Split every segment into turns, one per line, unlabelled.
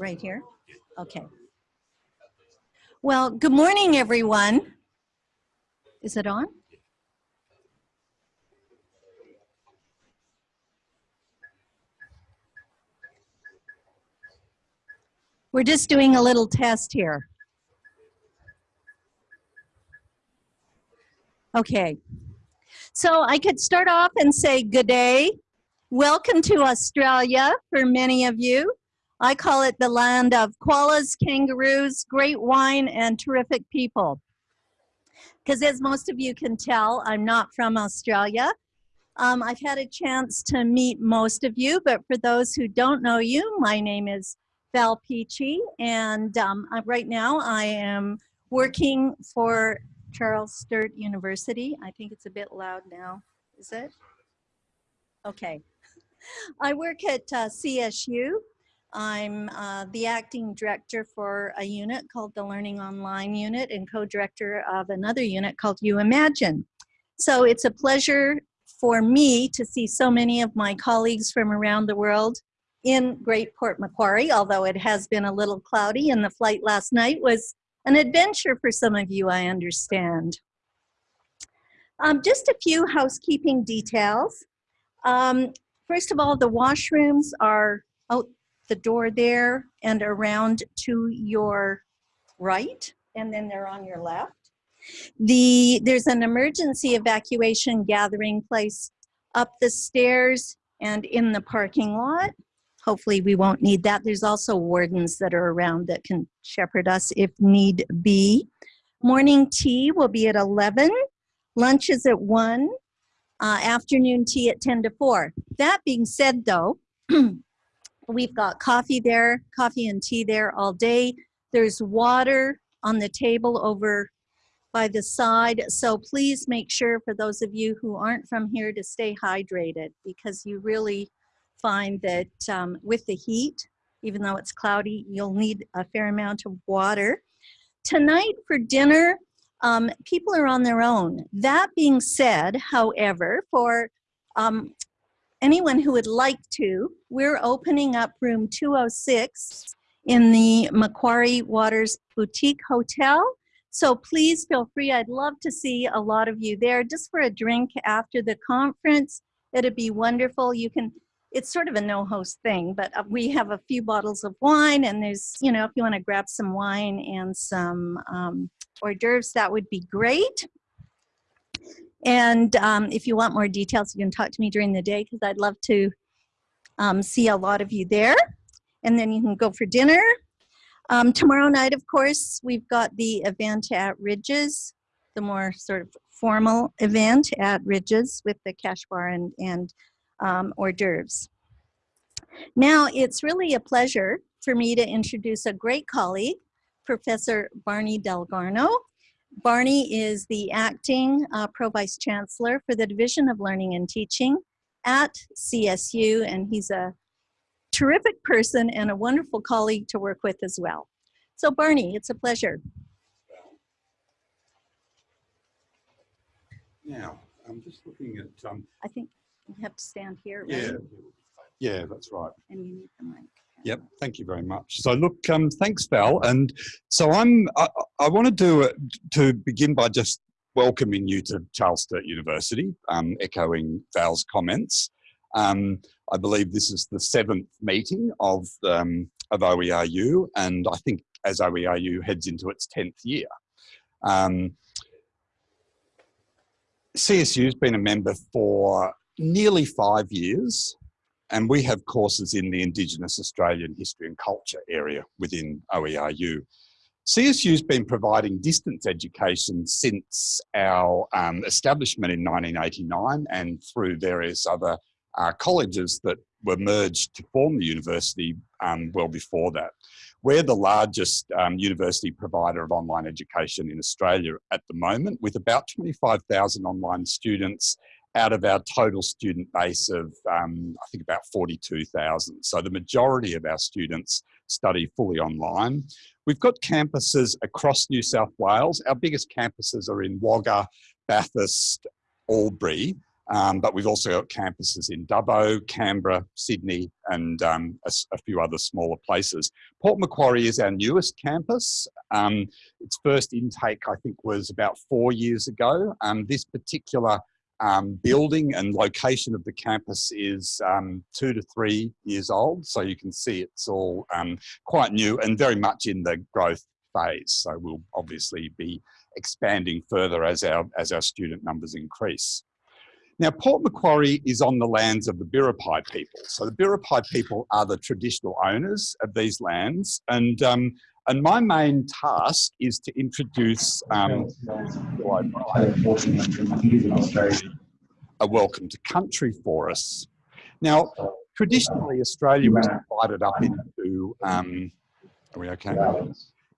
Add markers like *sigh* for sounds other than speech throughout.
right here? Okay. Well, good morning, everyone. Is it on? We're just doing a little test here. Okay. So I could start off and say good day. Welcome to Australia for many of you. I call it the land of koalas, kangaroos, great wine, and terrific people. Because as most of you can tell, I'm not from Australia. Um, I've had a chance to meet most of you, but for those who don't know you, my name is Val Peachy, and um, right now I am working for Charles Sturt University. I think it's a bit loud now, is it? Okay. *laughs* I work at uh, CSU. I'm uh, the acting director for a unit called the Learning Online Unit and co-director of another unit called UImagine. So it's a pleasure for me to see so many of my colleagues from around the world in Great Port Macquarie, although it has been a little cloudy and the flight last night was an adventure for some of you, I understand. Um, just a few housekeeping details. Um, first of all, the washrooms are out the door there and around to your right, and then they're on your left. The, there's an emergency evacuation gathering place up the stairs and in the parking lot hopefully we won't need that. There's also wardens that are around that can shepherd us if need be. Morning tea will be at 11. Lunch is at 1. Uh, afternoon tea at 10 to 4. That being said though, *clears throat* we've got coffee there, coffee and tea there all day. There's water on the table over by the side. So please make sure for those of you who aren't from here to stay hydrated because you really find that um, with the heat, even though it's cloudy, you'll need a fair amount of water. Tonight for dinner, um, people are on their own. That being said, however, for um, anyone who would like to, we're opening up room 206 in the Macquarie Waters Boutique Hotel. So please feel free. I'd love to see a lot of you there just for a drink after the conference. It'd be wonderful. You can it's sort of a no host thing, but uh, we have a few bottles of wine and there's, you know, if you want to grab some wine and some um, hors d'oeuvres, that would be great. And um, if you want more details, you can talk to me during the day because I'd love to um, see a lot of you there. And then you can go for dinner. Um, tomorrow night, of course, we've got the event at Rydges, the more sort of formal event at Rydges with the cash bar and, and um, hors d'oeuvres. Now, it's really a pleasure for me to introduce a great colleague, Professor Barney Dalgarno. Barney is the acting uh, Pro Vice Chancellor for the Division of Learning and Teaching at CSU, and he's a terrific person and a wonderful colleague to work with as well. So Barney, it's a pleasure.
Now, I'm just looking at... Um,
I think you have to stand here,
right? Yeah, yeah, that's right.
And you need the mic.
Yep, thank you very much. So look, um, thanks Val. And so I'm, I, I want to do to begin by just welcoming you to Charles Sturt University, um, echoing Val's comments. Um, I believe this is the seventh meeting of, um, of OERU, and I think as OERU heads into its 10th year. Um, CSU's been a member for nearly five years and we have courses in the Indigenous Australian history and culture area within OERU. CSU's been providing distance education since our um, establishment in 1989 and through various other uh, colleges that were merged to form the university um, well before that. We're the largest um, university provider of online education in Australia at the moment with about 25,000 online students out of our total student base of, um, I think about 42,000. So the majority of our students study fully online. We've got campuses across New South Wales. Our biggest campuses are in Wagga, Bathurst, Albury, Um, but we've also got campuses in Dubbo, Canberra, Sydney, and um, a, a, few other smaller places. Port Macquarie is our newest campus. Um, its first intake, I think, was about four years ago. Um, this particular um, building and location of the campus is um, two to three years old. So you can see it's all quite new and very much in the growth phase. So we'll obviously be expanding further as our, as our student numbers increase. Now, Port Macquarie is on the lands of the Biripi people. So the Biripi people are the traditional owners of these lands. And, um, and my main task is to introduce um, a welcome to country for us. Now, traditionally, Australia was divided up into, um, are we okay?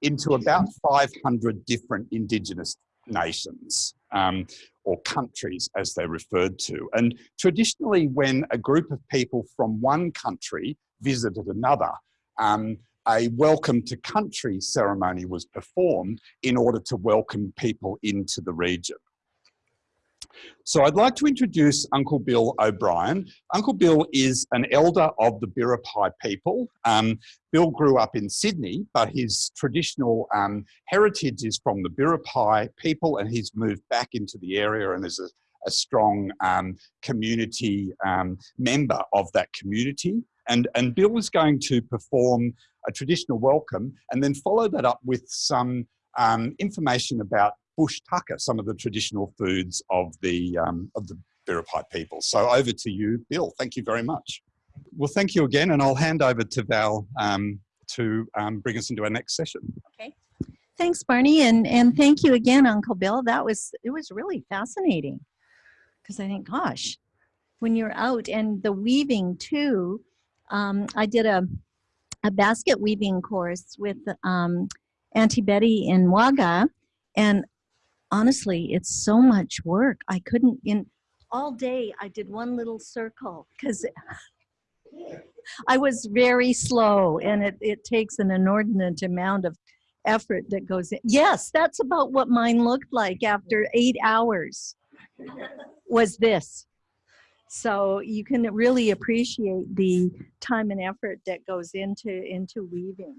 Into about 500 different Indigenous nations. Um, or countries as they're referred to. And traditionally when a group of people from one country visited another, um, a welcome to country ceremony was performed in order to welcome people into the region. So I'd like to introduce Uncle Bill O'Brien. Uncle Bill is an elder of the Biripi people. Um, Bill grew up in Sydney, but his traditional um, heritage is from the Biripi people and he's moved back into the area and is a, a strong um, community um, member of that community. And, and Bill is going to perform a traditional welcome and then follow that up with some um, information about bush tucker, some of the traditional foods of the, um, of the Biripi people. So over to you, Bill. Thank you very much. Well, thank you again, and I'll hand over to Val um, to um, bring us into our next session.
Okay. Thanks, Barney, and, and thank you again, Uncle Bill. That was, it was really fascinating because I think, gosh, when you're out and the weaving too, um, I did a, a basket weaving course with um, Auntie Betty in Wagga, and honestly, it's so much work. I couldn't, in all day, I did one little circle because I was very slow and it, it takes an inordinate amount of effort that goes in. Yes, that's about what mine looked like after eight hours was this. So you can really appreciate the time and effort that goes into, into weaving.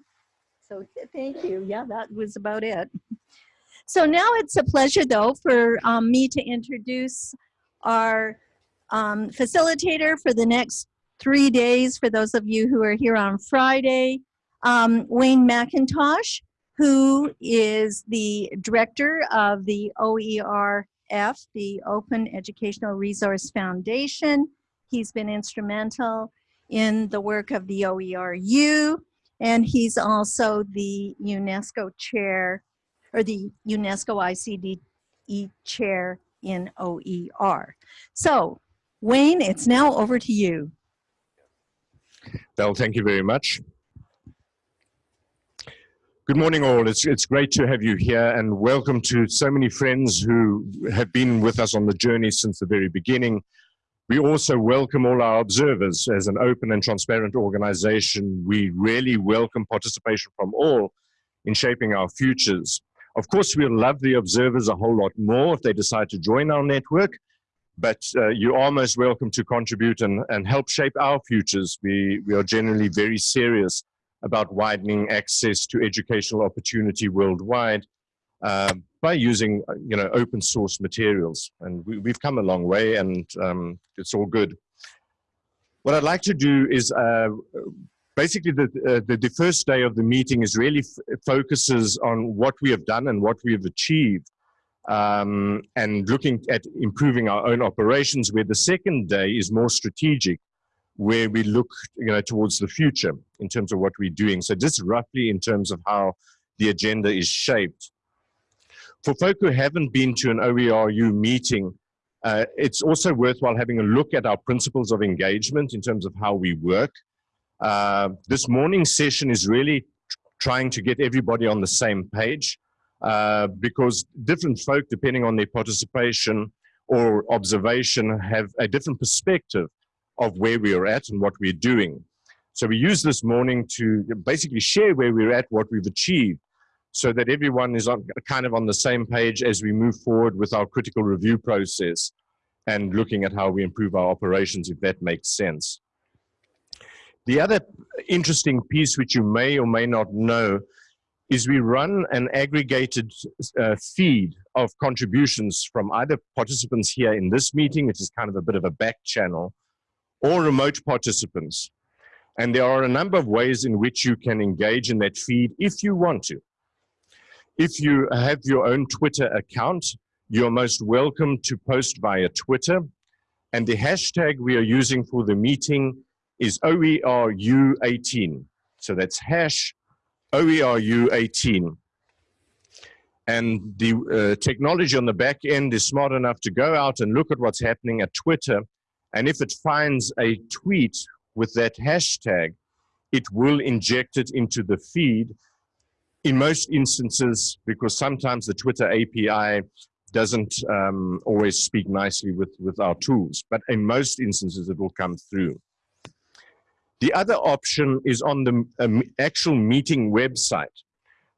So thank you. Yeah, that was about it. So now it's a pleasure though for um, me to introduce our um, facilitator for the next three days for those of you who are here on Friday, um, Wayne Mackintosh, who is the director of the OERF, the Open Educational Resource Foundation. He's been instrumental in the work of the OERU, and he's also the UNESCO chair or the UNESCO ICDE chair in OER. So Wayne, it's now over to you.
Belle, thank you very much. Good morning all, it's, it's great to have you here and welcome to so many friends who have been with us on the journey since the very beginning. We also welcome all our observers as an open and transparent organization. We really welcome participation from all in shaping our futures. Of course, we'll love the observers a whole lot more if they decide to join our network, but uh, you are most welcome to contribute and, and help shape our futures. We, we are generally very serious about widening access to educational opportunity worldwide uh, by using uh, you know, open source materials. And we, have come a long way and um, it's all good. What I'd like to do is uh, basically the, uh, the, the, first day of the meeting is really focuses on what we have done and what we have achieved um, and looking at improving our own operations where the second day is more strategic where we look you know towards the future in terms of what we're doing. So just roughly in terms of how the agenda is shaped. For folk who haven't been to an OERU meeting uh, it's also worthwhile having a look at our principles of engagement in terms of how we work. Uh, this morning session is really trying to get everybody on the same page uh, because different folk, depending on their participation or observation, have a different perspective of where we are at and what we're doing. So we use this morning to basically share where we're at, what we've achieved, so that everyone is on, kind of on the same page as we move forward with our critical review process. and looking at how we improve our operations if that makes sense. The other interesting piece which you may or may not know is we run an aggregated uh, feed of contributions from either participants here in this meeting, which is kind of a bit of a back channel, or remote participants. And there are a number of ways in which you can engage in that feed if you want to. If you have your own Twitter account, you're most welcome to post via Twitter. And the hashtag we are using for the meeting is OERU18. So that's hash OERU18. And the uh, technology on the back end is smart enough to go out and look at what's happening at Twitter. And if it finds a tweet with that hashtag, it will inject it into the feed. In most instances, because sometimes the Twitter API doesn't um, always speak nicely with, with our tools, but in most instances it will come through. The other option is on the um, actual meeting website.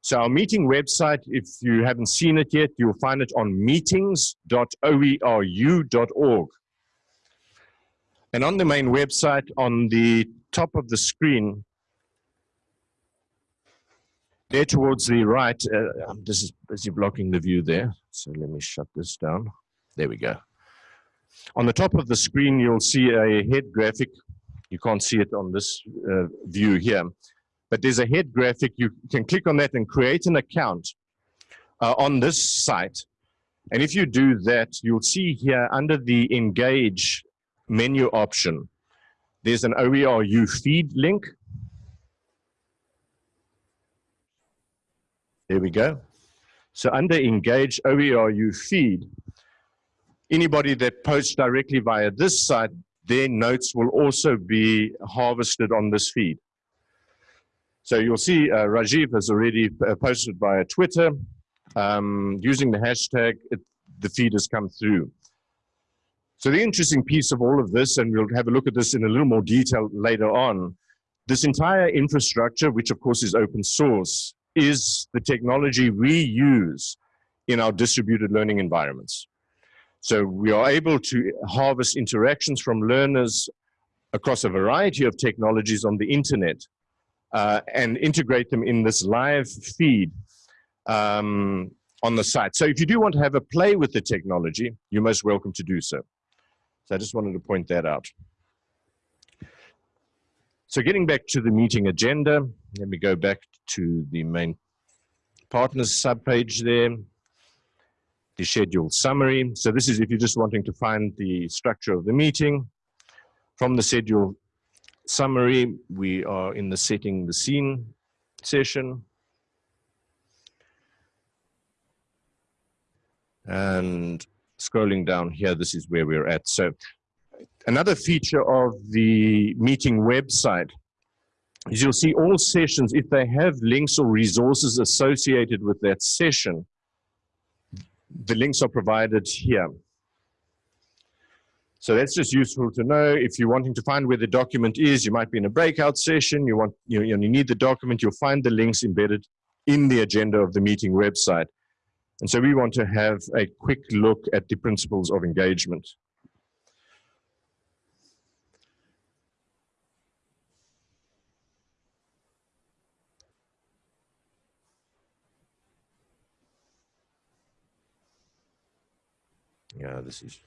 So our meeting website, if you haven't seen it yet, you'll find it on meetings.oeru.org. And on the main website, on the top of the screen, there towards the right, uh, this is busy blocking the view there. So let me shut this down. There we go. On the top of the screen, you'll see a head graphic. You can't see it on this uh, view here, but there's a head graphic. You can click on that and create an account uh, on this site. And if you do that, you'll see here under the engage menu option, there's an OERU feed link. There we go. So under engage OERU feed, anybody that posts directly via this site, their notes will also be harvested on this feed. So you'll see uh, Rajiv has already uh, posted via Twitter. Um, using the hashtag, it, the feed has come through. So the interesting piece of all of this, and we'll have a look at this in a little more detail later on, this entire infrastructure, which of course is open source, is the technology we use in our distributed learning environments. So we are able to harvest interactions from learners across a variety of technologies on the internet uh, and integrate them in this live feed um, on the site. So if you do want to have a play with the technology, you're most welcome to do so. So I just wanted to point that out. So getting back to the meeting agenda, let me go back to the main partners subpage there, the schedule summary. So this is if you're just wanting to find the structure of the meeting. From the schedule summary, we are in the setting the scene session. And scrolling down here, this is where we're at. So another feature of the meeting website is you'll see all sessions, if they have links or resources associated with that session, the links are provided here. So that's just useful to know. If you're wanting to find where the document is, you might be in a breakout session, you want you, you need the document, you'll find the links embedded in the agenda of the meeting website. And so we want to have a quick look at the principles of engagement. Yeah, this is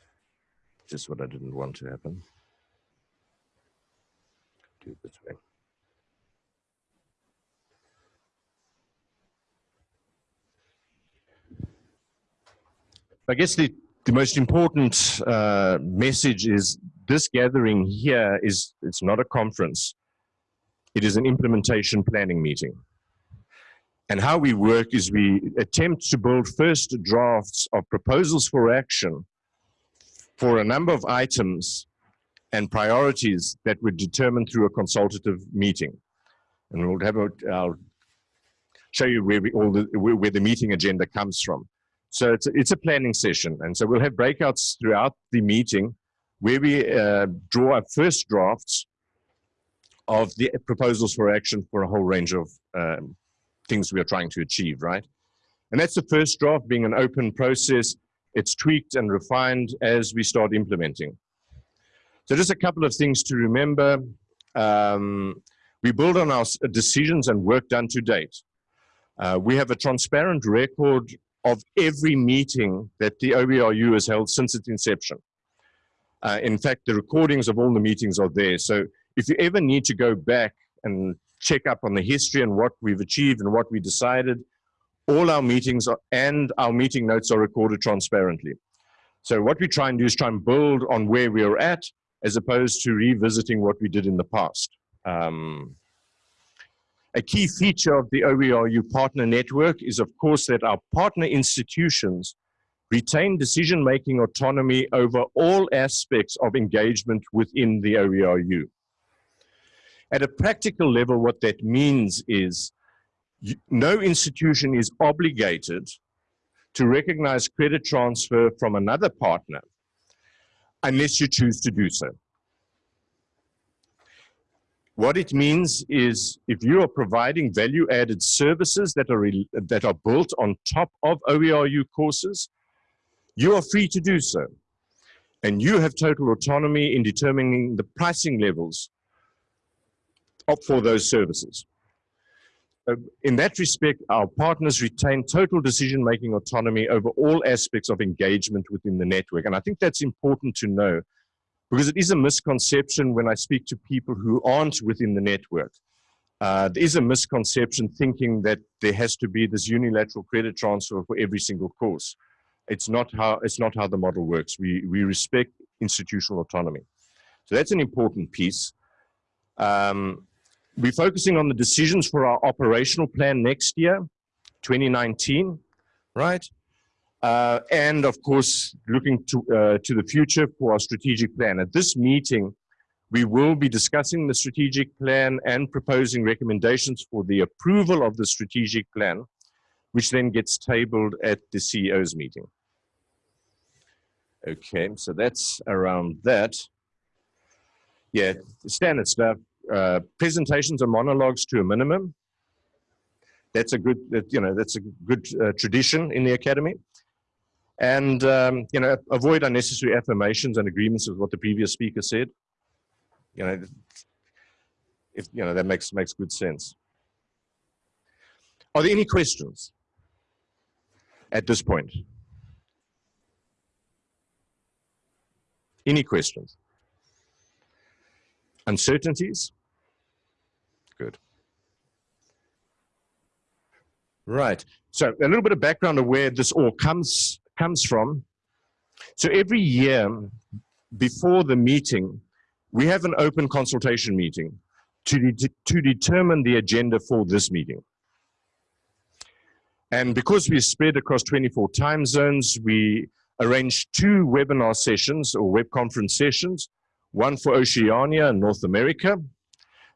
just what I didn't want to happen. Do it this way. I guess the, the most important uh, message is this gathering here is, it's not a conference. It is an implementation planning meeting. And how we work is we attempt to build first drafts of proposals for action for a number of items and priorities that were determined through a consultative meeting. And we'll have a, I'll show you where we, all the, where the meeting agenda comes from. So it's a, it's a planning session. And so we'll have breakouts throughout the meeting where we uh, draw up first drafts of the proposals for action for a whole range of um, things we are trying to achieve, right? And that's the first draft being an open process. it's tweaked and refined as we start implementing. So just a couple of things to remember. Um, we build on our decisions and work done to date. Uh, we have a transparent record of every meeting that the OERU has held since its inception. Uh, in fact, the recordings of all the meetings are there. So if you ever need to go back and check up on the history and what we've achieved and what we decided, all our meetings are, and our meeting notes are recorded transparently. So what we try and do is try and build on where we are at as opposed to revisiting what we did in the past. Um, a key feature of the OERU partner network is, of course, that our partner institutions retain decision-making autonomy over all aspects of engagement within the OERU. At a practical level, what that means is no institution is obligated to recognize credit transfer from another partner unless you choose to do so. What it means is if you are providing value added services that are, that are built on top of OERU courses, you are free to do so. And you have total autonomy in determining the pricing levels for those services. Uh, in that respect, our partners retain total decision-making autonomy over all aspects of engagement within the network. And I think that's important to know because it is a misconception when I speak to people who aren't within the network. Uh, there is a misconception thinking that there has to be this unilateral credit transfer for every single course. It's not how, it's not how the model works. We, we respect institutional autonomy. So that's an important piece. Um, we're focusing on the decisions for our operational plan next year, 2019, right? Uh, and of course, looking to, uh, to the future for our strategic plan. At this meeting, we will be discussing the strategic plan and proposing recommendations for the approval of the strategic plan, which then gets tabled at the CEO's meeting. Okay, so that's around that. Yeah, standard stuff. Uh, presentations and monologues to a minimum. That's a good, you know, that's a good uh, tradition in the academy and um, you know avoid unnecessary affirmations and agreements with what the previous speaker said. You know if you know that makes makes good sense. Are there any questions at this point? Any questions? Uncertainties? Good. Right. So a little bit of background of where this all comes comes from. So every year before the meeting, we have an open consultation meeting to, de to determine the agenda for this meeting. And because we're spread across 24 time zones, we arranged two webinar sessions or web conference sessions, one for Oceania and North America,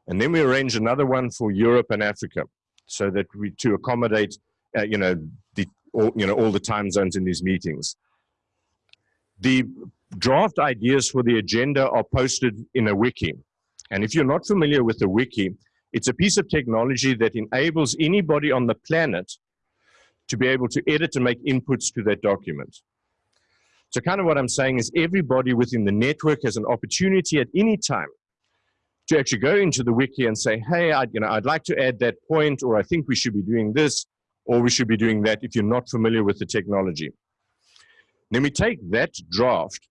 and then we arranged another one for Europe and Africa, so that we to accommodate, uh, you know, the all, you know, all the time zones in these meetings. The draft ideas for the agenda are posted in a wiki. And if you're not familiar with the wiki, it's a piece of technology that enables anybody on the planet to be able to edit and make inputs to that document. So kind of what I'm saying is everybody within the network has an opportunity at any time to actually go into the wiki and say, hey, I'd, you know, I'd like to add that point, or I think we should be doing this or we should be doing that if you're not familiar with the technology. Then we take that draft,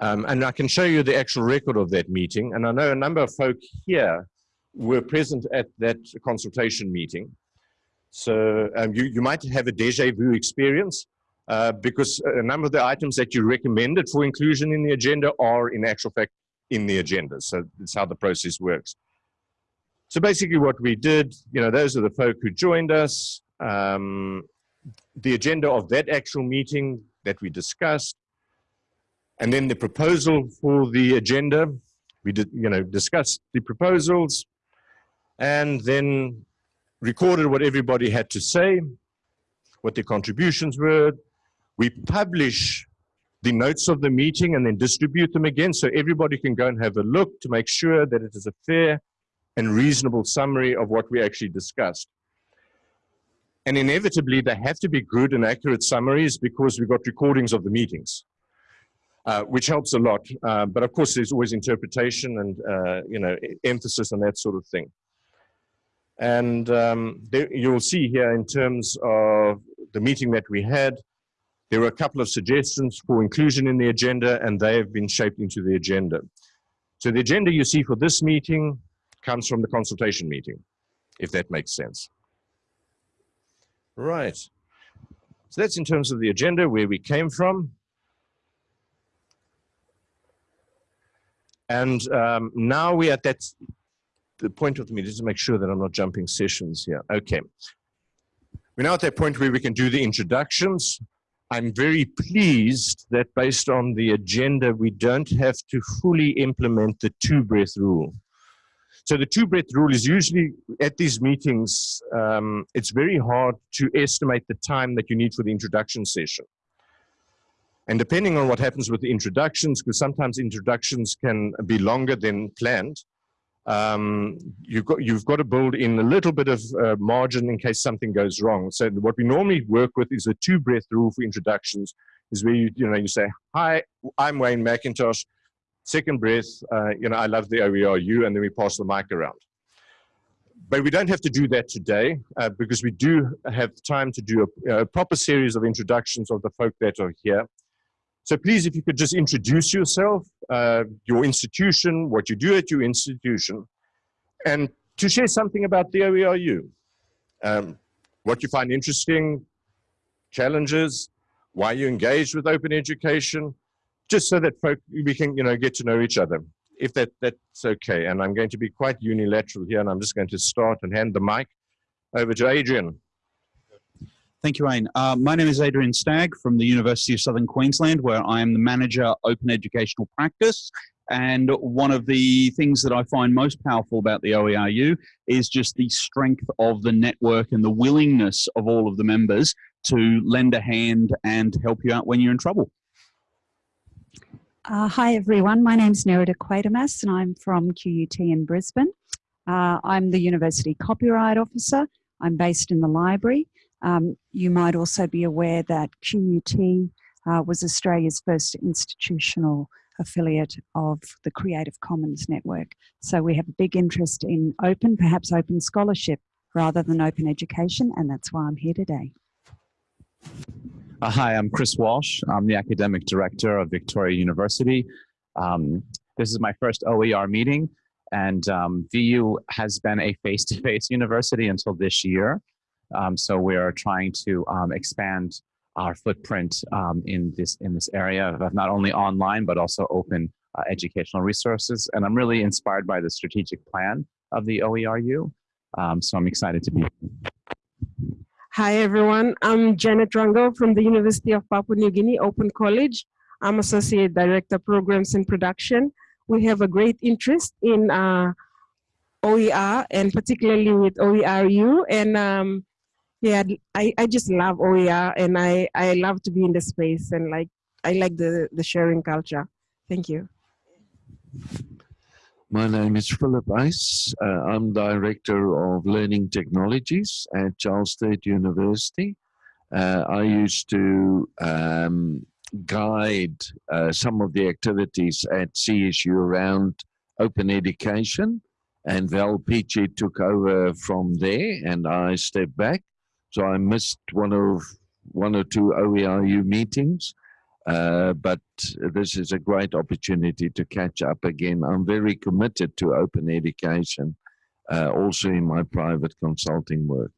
um, and I can show you the actual record of that meeting. And I know a number of folk here were present at that consultation meeting. So um, you, you might have a deja vu experience uh, because a number of the items that you recommended for inclusion in the agenda are in actual fact in the agenda. So that's how the process works. So basically what we did, you know, those are the folk who joined us. Um, the agenda of that actual meeting that we discussed, and then the proposal for the agenda. We did, you know, discussed the proposals, and then recorded what everybody had to say, what their contributions were. We publish the notes of the meeting and then distribute them again so everybody can go and have a look to make sure that it is a fair and reasonable summary of what we actually discussed. And inevitably, they have to be good and accurate summaries because we've got recordings of the meetings, uh, which helps a lot. Uh, but of course, there's always interpretation and, uh, you know, emphasis on that sort of thing. And um, there, you'll see here in terms of the meeting that we had, there were a couple of suggestions for inclusion in the agenda, and they have been shaped into the agenda. So the agenda you see for this meeting comes from the consultation meeting, if that makes sense. Right. So that's in terms of the agenda, where we came from. And um, now we're at that the point of the meeting, just to make sure that I'm not jumping sessions here. Okay. We're now at that point where we can do the introductions. I'm very pleased that based on the agenda, we don't have to fully implement the two breath rule. So the two breath rule is usually at these meetings, um, it's very hard to estimate the time that you need for the introduction session. And depending on what happens with the introductions, because sometimes introductions can be longer than planned, um, you've, got, you've got to build in a little bit of uh, margin in case something goes wrong. So what we normally work with is a two breath rule for introductions is where you, you know, you say, hi, I'm Wayne Mackintosh. Second breath, uh, you know, I love the OERU, and then we pass the mic around. But we don't have to do that today uh, because we do have time to do a, a proper series of introductions of the folk that are here. So please, if you could just introduce yourself, uh, your institution, what you do at your institution, and to share something about the OERU. Um, what you find interesting, challenges, why you engage with open education, just so that folk, we can you know, get to know each other, if that, that's okay. And I'm going to be quite unilateral here, and I'm just going to start and hand the mic over to Adrian.
Thank you, Wayne. Uh, my name is Adrian Stagg from the University of Southern Queensland, where I am the manager open educational practice. And one of the things that I find most powerful about the OERU is just the strength of the network and the willingness of all of the members to lend a hand and help you out when you're in trouble.
Uh, hi everyone, my name is Nerida Quatermass and I'm from QUT in Brisbane. Uh, I'm the University Copyright Officer. I'm based in the library. Um, you might also be aware that QUT uh, was Australia's first institutional affiliate of the Creative Commons network. So we have a big interest in open, perhaps open scholarship rather than open education and that's why I'm here today.
Uh, hi, I'm Chris Walsh. I'm the academic director of Victoria University. Um, this is my first OER meeting, and um, VU has been a face-to-face *laughs* university until this year. Um, so we are trying to um, expand our footprint um, in this in this area of not only online but also open uh, educational resources. And I'm really inspired by the strategic plan of the OERU. Um, so I'm excited to be here.
Hi everyone, I'm Janet Rango from the University of Papua New Guinea Open College. I'm Associate Director Programs and Production. We have a great interest in uh, OER and particularly with OERU and um, yeah, I, I just love OER and I, I love to be in the space and like I like the, the sharing culture. Thank you.
My name is Philip Uys. Uh, I'm Director of Learning Technologies at Charles Sturt University. Uh, I used to um, guide uh, some of the activities at CSU around open education, and Val Peachy took over from there, and I stepped back. So I missed one of one or two OERU meetings. Uh, but this is a great opportunity to catch up again. I'm very committed to open education, uh, also in my private consulting work.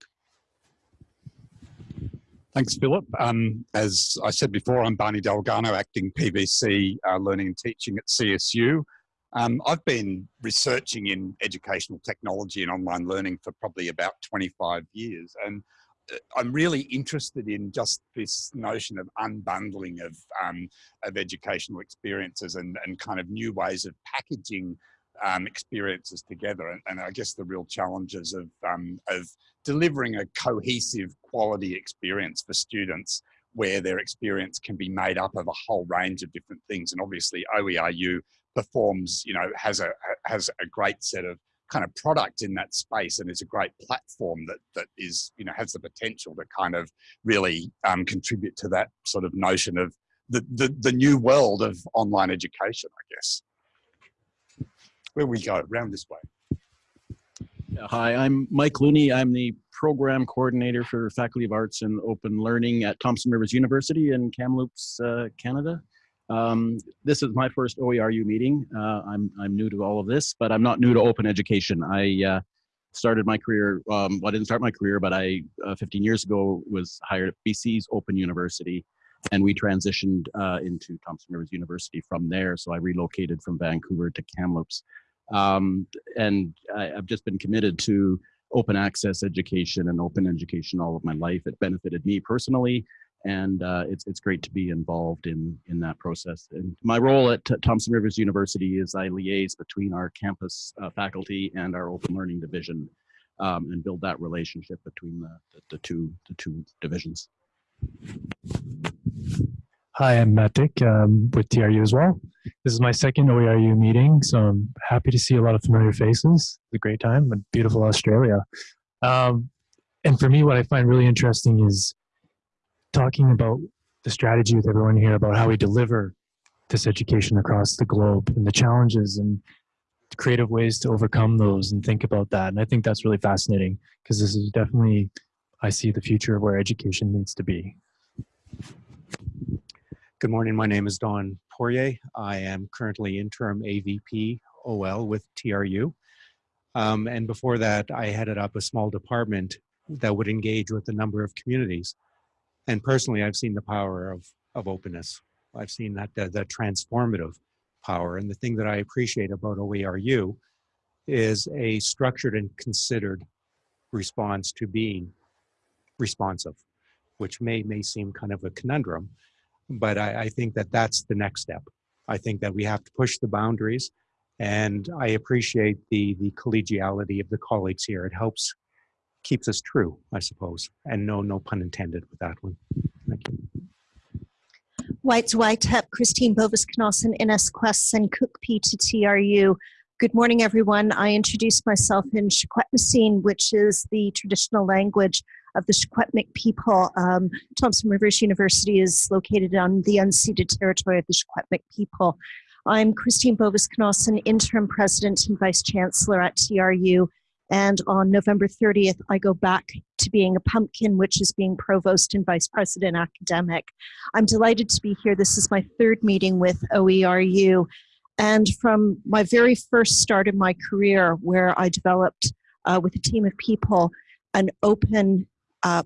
Thanks, Philip. Um, as I said before, I'm Barney Dalgarno, acting PVC uh, Learning and Teaching at CSU. Um, I've been researching in educational technology and online learning for probably about 25 years. And I'm really interested in just this notion of unbundling of um, of educational experiences and and kind of new ways of packaging um, experiences together. And, and, I guess the real challenges of um, of delivering a cohesive quality experience for students where their experience can be made up of a whole range of different things. And obviously OERU performs, you know, has a has a great set of kind of product in that space and is a great platform that that is you know has the potential to kind of really um, contribute to that sort of notion of the, the the new world of online education i guess where we go round this way
Hi, I'm Mike Looney. I'm the program coordinator for Faculty of Arts and Open Learning at Thompson Rivers University in Kamloops, uh, Canada. Um, this is my first OERU meeting. Uh, I'm, I'm new to all of this, but I'm not new to open education. I uh, started my career, um, well, I didn't start my career, but I, uh, 15 years ago, was hired at BC's Open University, and we transitioned uh, into Thompson Rivers University from there. So I relocated from Vancouver to Kamloops. Um, and I, I've just been committed to open access education and open education all of my life. It benefited me personally, and uh, it's it's great to be involved in in that process. And my role at Thompson Rivers University is I liaise between our campus uh, faculty and our open learning division, um, and build that relationship between the, the the two the two divisions.
Hi, I'm Matt Dick um, with TRU as well. This is my second OERU meeting, so I'm happy to see a lot of familiar faces. It's a great time, in beautiful Australia. Um, and for me, what I find really interesting is talking about the strategy with everyone here about how we deliver this education across the globe and the challenges and creative ways to overcome those and think about that. And I think that's really fascinating because this is definitely, I see the future of where education needs to be.
Good morning. My name is Don Poirier. I am currently interim AVP OL with TRU. Um, and before that, I headed up a small department that would engage with a number of communities. And personally, I've seen the power of, of openness. I've seen that, that, that transformative power. And the thing that I appreciate about OERU is a structured and considered response to being responsive, which may, may seem kind of a conundrum, but I, I think that that's the next step. I think that we have to push the boundaries, and I appreciate the the collegiality of the colleagues here. It helps keeps us true, I suppose, and no no pun intended with that one. Thank you.
White's Whitep, Christine Bovis-Cnossen, NS Quests, and Cook P to TRU. Good morning, everyone. I introduced myself in Secwepemcin, which is the traditional language of the Secwepemc people. Um, Thompson Rivers University is located on the unceded territory of the Secwepemc people. I'm Christine Bovis-Cnossen, interim president and vice chancellor at TRU. And on November 30th, I go back to being a pumpkin, which is being provost and vice president academic. I'm delighted to be here. This is my third meeting with OERU. And from my very first start in my career, where I developed uh, with a team of people an open uh,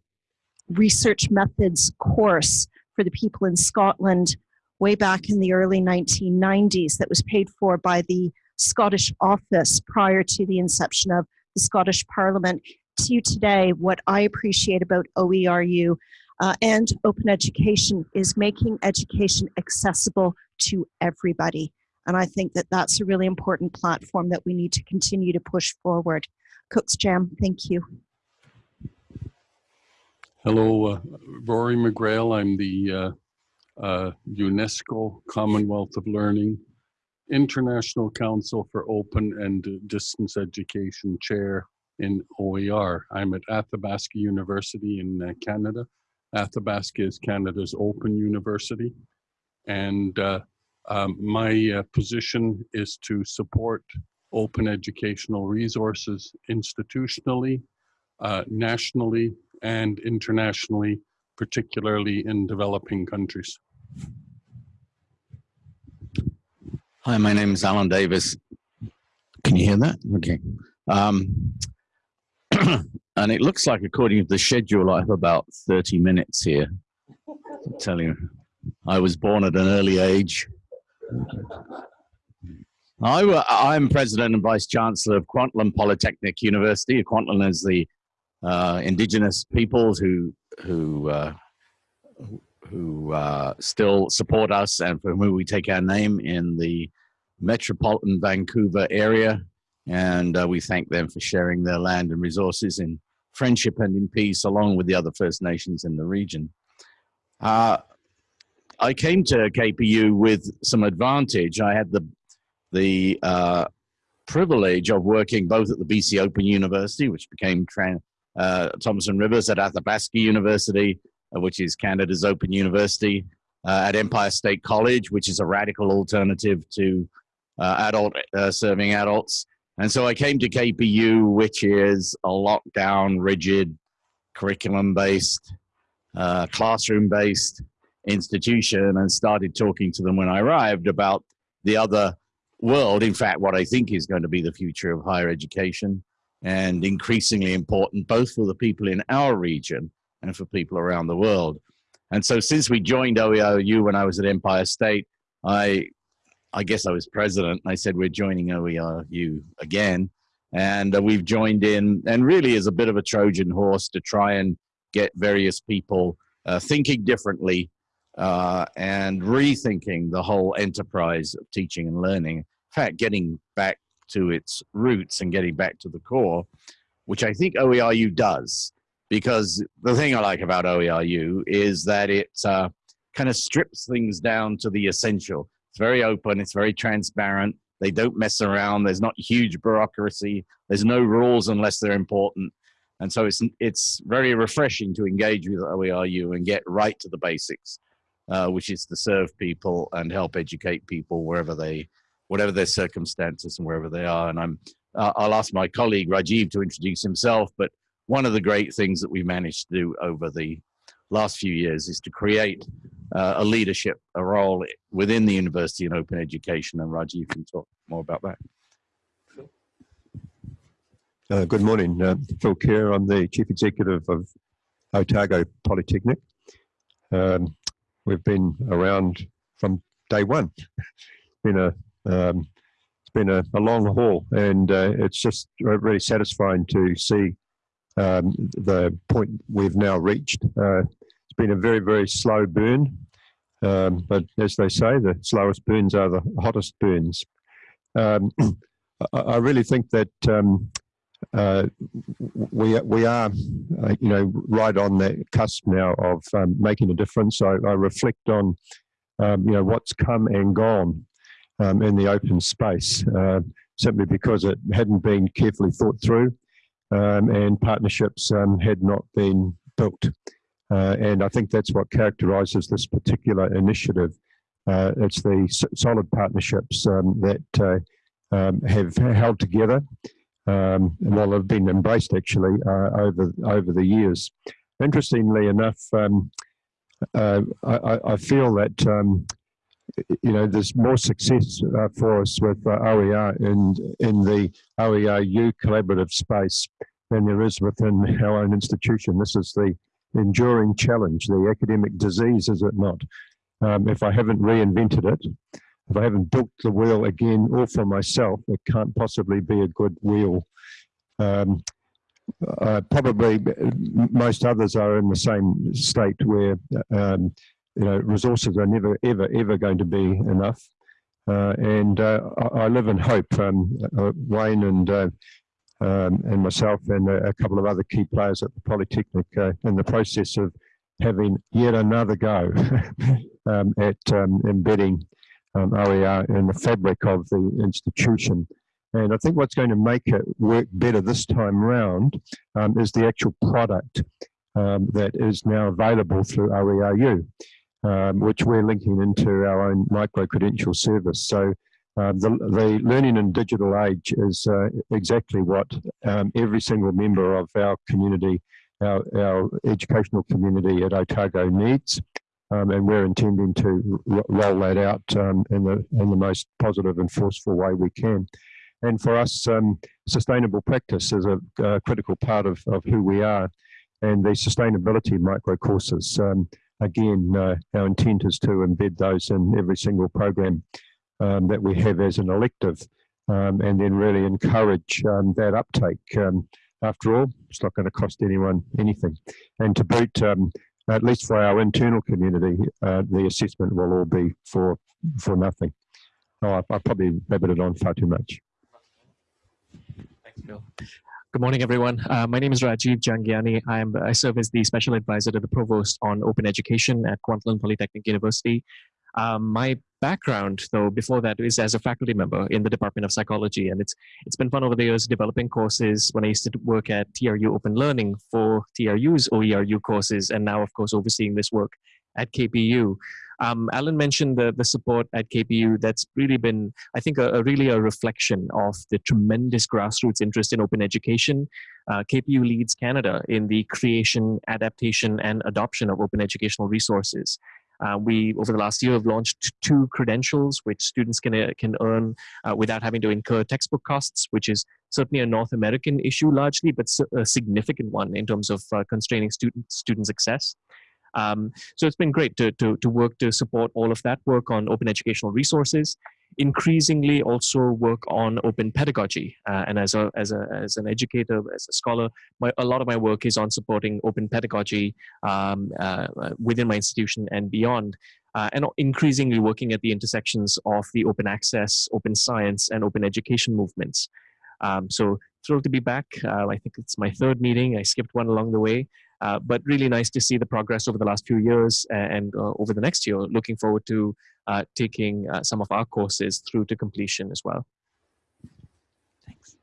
research methods course for the people in Scotland way back in the early 1990s that was paid for by the Scottish office prior to the inception of the Scottish Parliament. To you today, what I appreciate about OERU uh, and open education is making education accessible to everybody. And I think that that's a really important platform that we need to continue to push forward. Cook's Jam, thank you.
Hello, uh, Rory McGreal. I'm the uh, uh, UNESCO Commonwealth of Learning International Council for Open and Distance Education Chair in OER. I'm at Athabasca University in uh, Canada. Athabasca is Canada's open university. And uh, um, my uh, position is to support open educational resources institutionally, nationally, and internationally, particularly in developing countries.
Hi, my name is Alan Davis. Can you hear that? Okay. Um, *clears throat* and it looks like, according to the schedule, I have about 30 minutes here. I'm telling you, I was born at an early age. I, am president and vice chancellor of Kwantlen Polytechnic University. Kwantlen is the uh, indigenous peoples who who uh, who uh, still support us and from whom we take our name in the metropolitan Vancouver area. And uh, we thank them for sharing their land and resources in friendship and in peace, along with the other First Nations in the region. Uh, I came to KPU with some advantage. I had the the uh, privilege of working both at the BC Open University, which became uh, Thompson Rivers, at Athabasca University, which is Canada's Open University, uh, at Empire State College, which is a radical alternative to uh, adult uh, serving adults. And so I came to KPU, which is a lockdown, rigid, curriculum-based, uh, classroom-based institution, and started talking to them when I arrived about the other world. In fact, what I think is going to be the future of higher education, and increasingly important both for the people in our region and for people around the world. And so since we joined OERU when I was at Empire State, I, I guess I was president. I said, we're joining OERU again. And uh, we've joined in and really is a bit of a Trojan horse to try and get various people uh, thinking differently uh, and rethinking the whole enterprise of teaching and learning. In fact, getting back to its roots and getting back to the core, which I think OERU does because the thing I like about OERU is that it uh, kind of strips things down to the essential. It's very open, it's very transparent. They don't mess around. There's not huge bureaucracy. There's no rules unless they're important. And so it's, it's very refreshing to engage with OERU and get right to the basics, uh, which is to serve people and help educate people wherever they, whatever their circumstances and wherever they are. And I'm, uh, I'll ask my colleague Rajiv to introduce himself, but one of the great things that we managed to do over the last few years is to create uh, a leadership, a role within the university in open education. And Rajiv can talk more about that.
Uh, good morning, uh, Phil Ker. I'm the Chief Executive of Otago Polytechnic. Um, we've been around from day one. been a um, it's been a, a long haul, and uh, it's just really satisfying to see um, the point we've now reached. Uh, it's been a very, very slow burn, um, but as they say, the slowest burns are the hottest burns. Um, *clears throat* I, really think that um, uh, we we are, uh, you know, right on the cusp now of um, making a difference. I, I reflect on, um, you know, what's come and gone in the open space, uh, simply because it hadn't been carefully thought through um, and partnerships um, had not been built. Uh, and I think that's what characterises this particular initiative. Uh, it's the solid partnerships um, that uh, um, have held together, um, well, have been embraced actually uh, over over the years. Interestingly enough, um, uh, I, I, feel that you know, there's more success uh, for us with uh, OER in, in the OERU collaborative space than there is within our own institution. This is the enduring challenge, the academic disease, is it not? Um, if I haven't reinvented it, if I haven't built the wheel again all for myself, it can't possibly be a good wheel. Um, uh, probably most others are in the same state where um, you know, resources are never, ever, ever going to be enough. Uh, and uh, I, I, live in hope. Um, uh, Wayne and uh, um, and myself and a, a, couple of other key players at the Polytechnic uh, in the process of having yet another go *laughs* um, at um, embedding um, OER in the fabric of the institution. And I think what's going to make it work better this time round um, is the actual product that is now available through OERU um, which we're linking into our own micro-credential service. So um, the, the, learning in digital age is uh, exactly what um, every single member of our community, our, our educational community at Otago needs. Um, and we're intending to roll that out um, in, the, in the most positive and forceful way we can. And for us, um, sustainable practice is a, a, critical part of, of who we are. And the sustainability micro courses um, again, uh, our intent is to embed those in every single program um, that we have as an elective um, and then really encourage um, that uptake. Um, after all, it's not going to cost anyone anything. And to boot, um, at least for our internal community, uh, the assessment will all be for, for nothing. Oh, I, I probably rabbited on far too much.
Thanks, Bill. Good morning, everyone. Uh, my name is Rajiv Jhangiani. I, am, I serve as the Special Advisor to the Provost on Open Education at Kwantlen Polytechnic University. Um, my background, though, before that is as a faculty member in the Department of Psychology, and it's it's been fun over the years developing courses. When I used to work at TRU Open Learning for TRU's OERU courses, and now, of course, overseeing this work at KPU. Um, Alan mentioned the, the support at KPU. That's really been, I think, a, a really a reflection of the tremendous grassroots interest in open education. Uh, KPU leads Canada in the creation, adaptation, and adoption of open educational resources. Uh, we, over the last year, have launched two credentials which students can, uh, can earn uh, without having to incur textbook costs, which is certainly a North American issue largely, but a significant one in terms of uh, constraining student, student success. Um, so it's been great to, to, to work to support all of that work on open educational resources, increasingly also work on open pedagogy. Uh, and as, a, as, a, as an educator, as a scholar, my, a lot of my work is on supporting open pedagogy um, uh, within my institution and beyond. Uh, and increasingly working at the intersections of the open access, open science, and open education movements. Um, so thrilled to be back. Uh, I think it's my third meeting. I skipped one along the way. Uh, but really nice to see the progress over the last few years and uh, over the next year. Looking forward to uh, taking uh, some of our courses through to completion as well.
Thanks.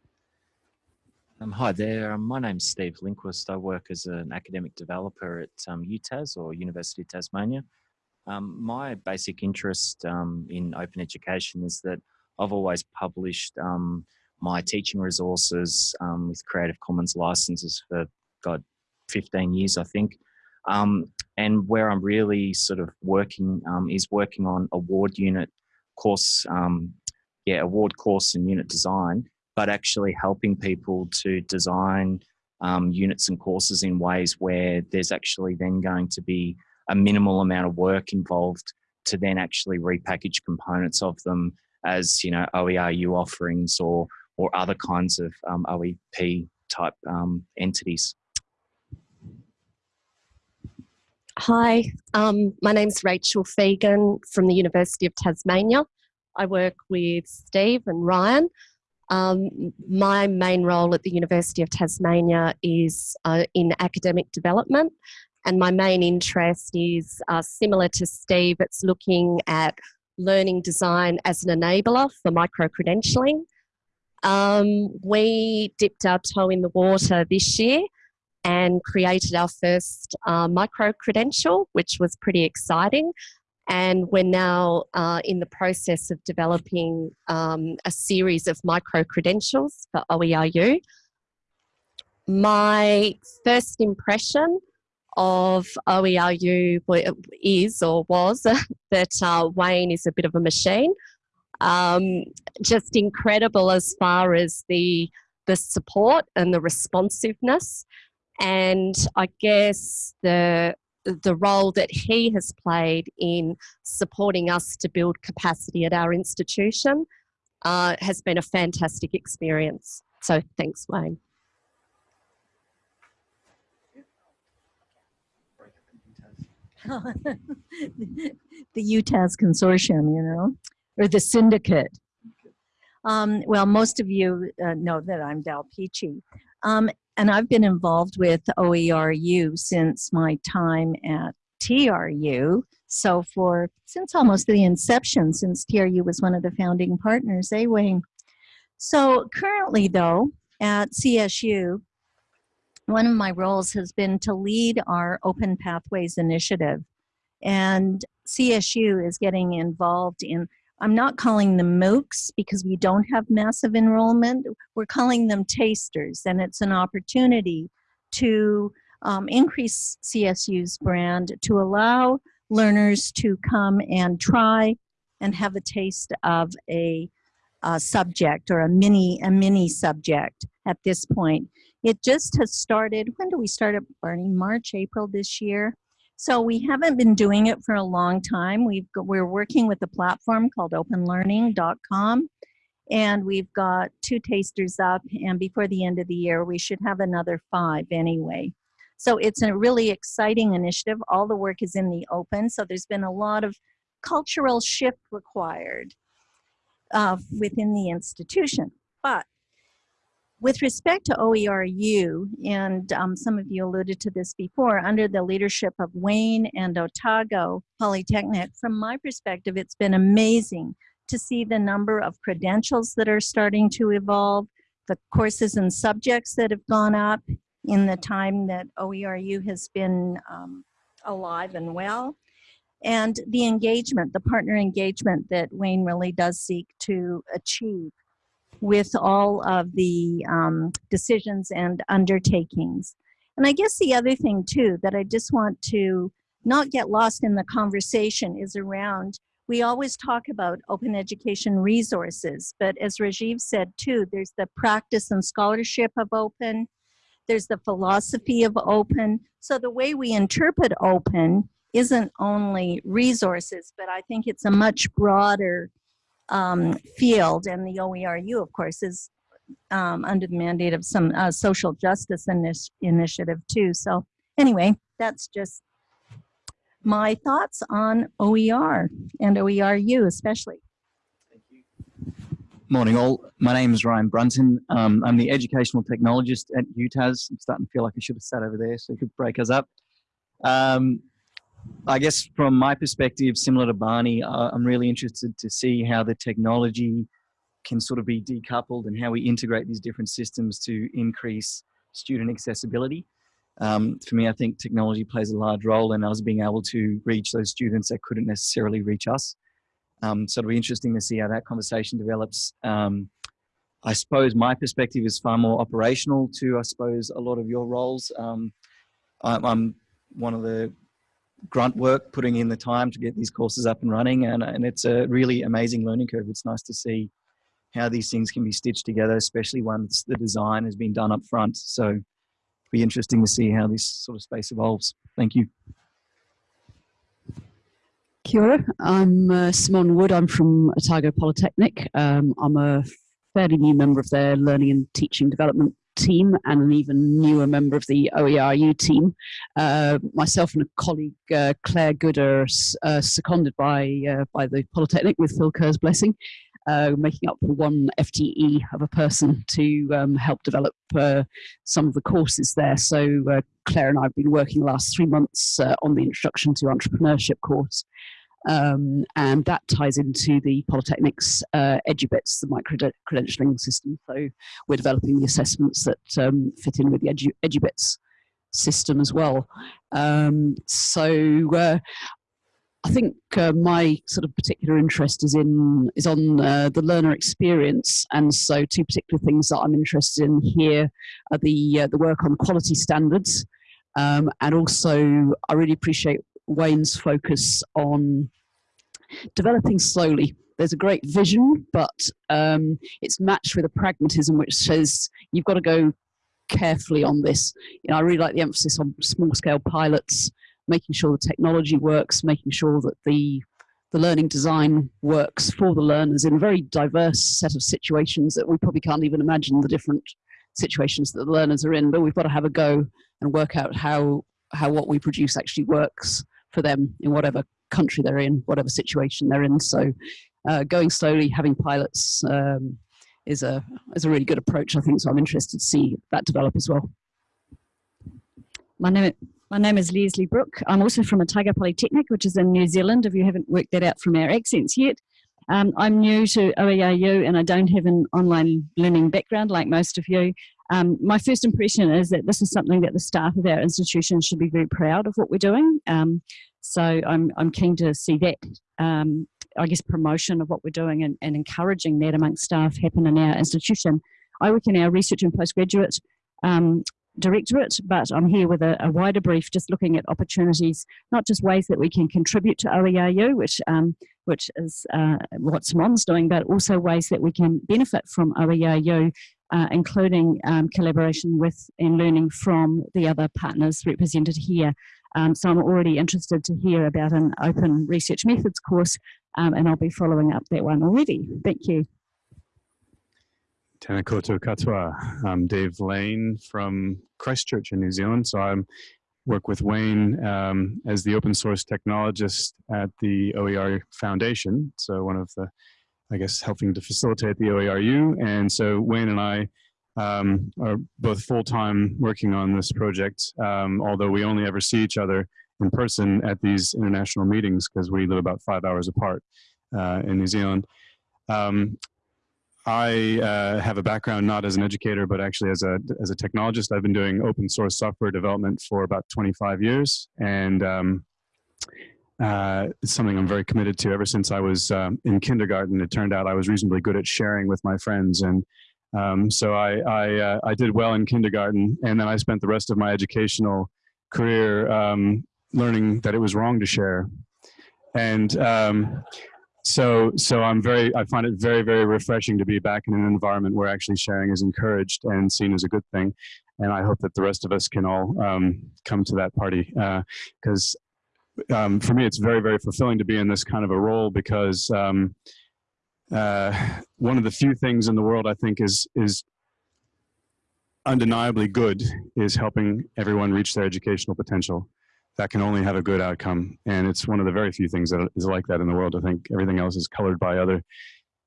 Um, hi there, um, my name's Steve Lindquist. I work as an academic developer at um, UTAS or University of Tasmania. Um, my basic interest um, in open education is that I've always published um, my teaching resources with Creative Commons licenses for, God, 15 years, I think. Um, and where I'm really sort of working um, is working on award unit course, um, yeah, award course and unit design, but actually helping people to design um, units and courses in ways where there's actually then going to be a minimal amount of work involved to then actually repackage components of them as, you know, OERU offerings or, or other kinds of um, OEP type um, entities.
Hi, um, my name's Rachel Fegan from the University of Tasmania. I work with Steve and Ryan. Um, my main role at the University of Tasmania is uh, in academic development and my main interest is uh, similar to Steve, it's looking at learning design as an enabler for micro-credentialing. Um, we dipped our toe in the water this year and created our first uh, micro credential, which was pretty exciting. And we're now uh, in the process of developing um, a series of micro credentials for OERU. My first impression of OERU is or was *laughs* that uh, Wayne is a bit of a machine. Um, just incredible as far as the the support and the responsiveness and I guess the the role that he has played in supporting us to build capacity at our institution uh, has been a fantastic experience. So thanks, Wayne. *laughs*
the UTAS consortium, you know, or the syndicate. Um, well, most of you uh, know that I'm Dal Peachy. Um, and I've been involved with OERU since my time at TRU. So for, since almost the inception, since TRU was one of the founding partners, eh, Wayne? So currently though, at CSU, one of my roles has been to lead our Open Pathways initiative. And CSU is getting involved in I'm not calling them MOOCs because we don't have massive enrollment. We're calling them tasters, and it's an opportunity to um, increase CSU's brand to allow learners to come and try and have a taste of a, a subject or a mini a mini subject at this point. It just has started. When do we start it, Barney? March, April this year. So we haven't been doing it for a long time. We've we're working with a platform called openlearning.com and we've got two tasters up and before the end of the year we should have another five anyway. So it's a really exciting initiative. All the work is in the open so there's been a lot of cultural shift required uh, within the institution. But With respect to OERU, and um, some of you alluded to this before, under the leadership of Wayne and Otago Polytechnic, from my perspective, it's been amazing to see the number of credentials that are starting to evolve, the courses and subjects that have gone up in the time that OERU has been um, alive and well, and the engagement, the partner engagement that Wayne really does seek to achieve with all of the um, decisions and undertakings. And I guess the other thing too that I just want to not get lost in the conversation is around, we always talk about open education resources, but as Rajiv said too, there's the practice and scholarship of open, there's the philosophy of open. So the way we interpret open isn't only resources, but I think it's a much broader um, field, and the OERU, of course, is um, under the mandate of some uh, social justice initi initiative too. So anyway, that's just my thoughts on OER and OERU especially.
Morning all, my name is Ryan Brunton. Um, I'm the educational technologist at UTAS. I'm starting to feel like I should have sat over there so you could break us up. Um, I guess from my perspective, similar to Barney, uh, I'm really interested to see how the technology can sort of be decoupled and how we integrate these different systems to increase student accessibility. Um, for me, I think technology plays a large role in us being able to reach those students that couldn't necessarily reach us. Um, so it'll be interesting to see how that conversation develops. Um, I suppose my perspective is far more operational to, I suppose, a lot of your roles. Um, I'm, I'm one of the grunt work, putting in the time to get these courses up and running. And, and it's a really amazing learning curve. It's nice to see how these things can be stitched together, especially once the design has been done up front. So it'll be interesting to see how this sort of space evolves. Thank you.
Kia ora. I'm uh, Simone Wood. I'm from Otago Polytechnic. Um, I'm a fairly new member of their learning and teaching development team and an even newer member of the OERU team. Uh, myself and a colleague, uh, Claire Gooder, uh, seconded by, uh, by the Polytechnic with Phil Ker's blessing, uh, making up for one FTE of a person to um, help develop some of the courses there. So Claire and I have been working the last three months on the Introduction to Entrepreneurship course. Um, and that ties into the Polytechnic's uh, EduBits, the micro-credentialing system. So we're developing the assessments that um, fit in with the Edu EduBits system as well. Um, so uh, I think uh, my sort of particular interest is in is on uh, the learner experience, and so two particular things that I'm interested in here are the uh, the work on quality standards, um, and also I really appreciate Wayne's focus on developing slowly. There's a great vision, but um, it's matched with a pragmatism which says you've got to go carefully on this. You know, I really like the emphasis on small scale pilots, making sure the technology works, making sure that the the learning design works for the learners in a very diverse set of situations that we probably can't even imagine the different situations that the learners are in, but we've got to have a go and work out how how what we produce actually works for them in whatever country they're in, whatever situation they're in. So uh, going slowly, having pilots um, is a is a really good approach, I think. So I'm interested to see that develop as well.
My name, my name is Leslie Brook. I'm also from Otago Polytechnic, which is in New Zealand, if you haven't worked that out from our accents yet. Um, I'm new to OERU and I don't have an online learning background like most of you. Um, my first impression is that this is something that the staff of our institution should be very proud of what we're doing. Um, so I'm, I'm keen to see that, um, I guess, promotion of what we're doing and, and encouraging that amongst staff happen in our institution. I work in our research and postgraduate um, directorate, but I'm here with a, a, wider brief, just looking at opportunities, not just ways that we can contribute to OERU, which um, which is uh, what Simone's doing, but also ways that we can benefit from OERU uh, including um, collaboration with and learning from the other partners represented here. Um, so I'm already interested to hear about an open research methods course um, and I'll be following up that one already. Thank you.
Tēnā koutou katoa. I'm Dave Lane from Christchurch in New Zealand. So I work with Wayne um, as the open source technologist at the OER Foundation. So one of the I guess, helping to facilitate the OERU. And so Wayne and I um, are both full-time working on this project, um, although we only ever see each other in person at these international meetings because we live about five hours apart uh, in New Zealand. Um, I uh, have a background not as an educator, but actually as a as a technologist. I've been doing open source software development for about 25 years, and um, uh, it's something I'm very committed to. Ever since I was um, in kindergarten, it turned out I was reasonably good at sharing with my friends, and um, so I I, uh, I, did well in kindergarten, and then I spent the rest of my educational career um, learning that it was wrong to share, and um, so so i'm very i find it very very refreshing to be back in an environment where actually sharing is encouraged and seen as a good thing and i hope that the rest of us can all um, come to that party because uh, um, for me it's very very fulfilling to be in this kind of a role because um, uh, one of the few things in the world i think is is undeniably good is helping everyone reach their educational potential that can only have a good outcome. And it's one of the very few things that is like that in the world. I think everything else is colored by other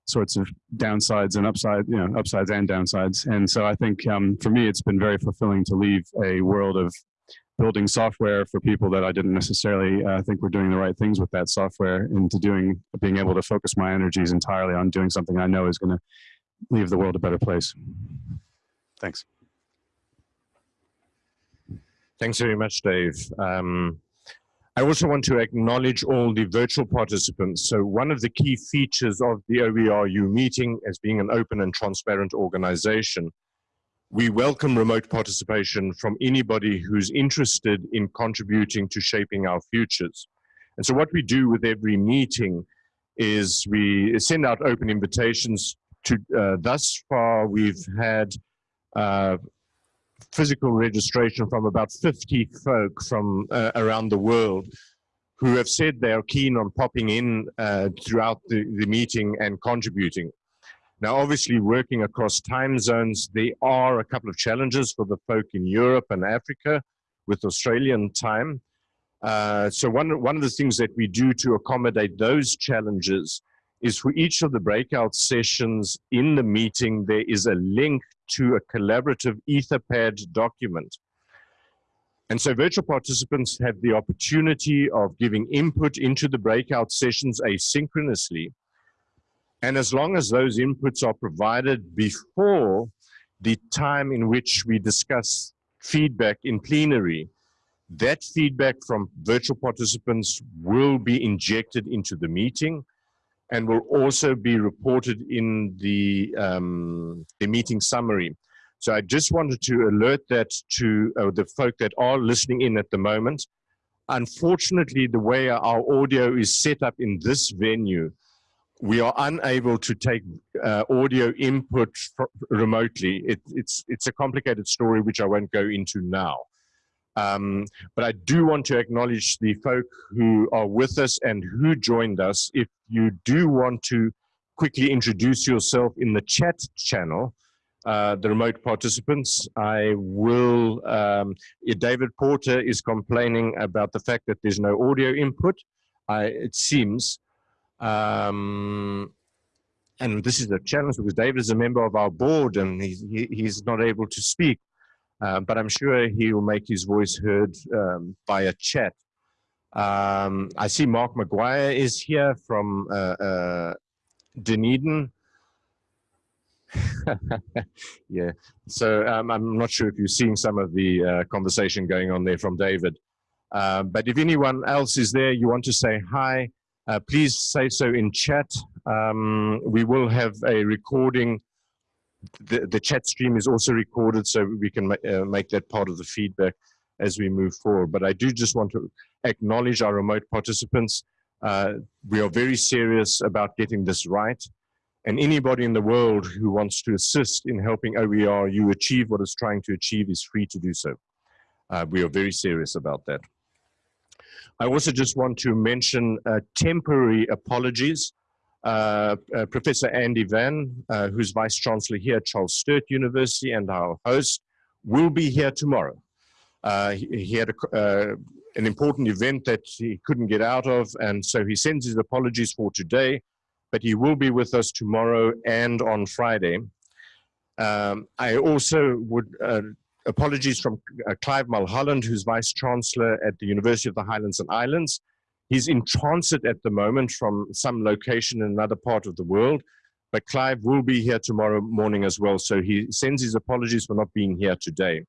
sorts of downsides and upside, you know, upsides and downsides. And so I think um, for me, it's been very fulfilling to leave a world of building software for people that I didn't necessarily uh, think were doing the right things with that software into doing, being able to focus my energies entirely on doing something I know is going to leave the world a better place. Thanks.
Thanks very much, Dave. Um, I also want to acknowledge all the virtual participants. So one of the key features of the OERU meeting as being an open and transparent organization, we welcome remote participation from anybody who's interested in contributing to shaping our futures. And so what we do with every meeting is we send out open invitations to, uh, thus far we've had uh, physical registration from about 50 folk from uh, around the world who have said they are keen on popping in uh, throughout the, the meeting and contributing. Now, obviously, working across time zones, there are a couple of challenges for the folk in Europe and Africa with Australian time. Uh, so one, one of the things that we do to accommodate those challenges is for each of the breakout sessions in the meeting, there is a link to a collaborative Etherpad document. And so virtual participants have the opportunity of giving input into the breakout sessions asynchronously. And as long as those inputs are provided before the time in which we discuss feedback in plenary, that feedback from virtual participants will be injected into the meeting and will also be reported in the, um, the meeting summary. So I just wanted to alert that to uh, the folk that are listening in at the moment. Unfortunately, the way our audio is set up in this venue, we are unable to take uh, audio input remotely. It, it's, it's a complicated story which I won't go into now. Um, but I do want to acknowledge the folk who are with us and who joined us. If you do want to quickly introduce yourself in the chat channel, uh, the remote participants, I will, um, David Porter is complaining about the fact that there's no audio input, I, it seems. Um, and this is a challenge because David is a member of our board and he's, he, he's not able to speak. Uh, but I'm sure he will make his voice heard um, via chat. Um, I see Mark McGuire is here from uh, uh, Dunedin. *laughs* yeah, so um, I'm not sure if you're seeing some of the uh, conversation going on there from David. Uh, but if anyone else is there, you want to say hi, uh, please say so in chat. Um, we will have a recording the, the chat stream is also recorded so we can ma uh, make that part of the feedback as we move forward. But I do just want to acknowledge our remote participants. Uh, we are very serious about getting this right. And anybody in the world who wants to assist in helping OERU achieve what it's trying to achieve is free to do so. Uh, we are very serious about that. I also just want to mention uh, temporary apologies uh, uh, Professor Andy Vann, who's Vice Chancellor here at Charles Sturt University and our host, will be here tomorrow. He, he, had a, an important event that he couldn't get out of, and so he sends his apologies for today, but he will be with us tomorrow and on Friday. Um, I also would, uh, apologies from uh, Clive Mulholland, who's Vice Chancellor at the University of the Highlands and Islands. He's in transit at the moment from some location in another part of the world, but Clive will be here tomorrow morning as well. So he sends his apologies for not being here today.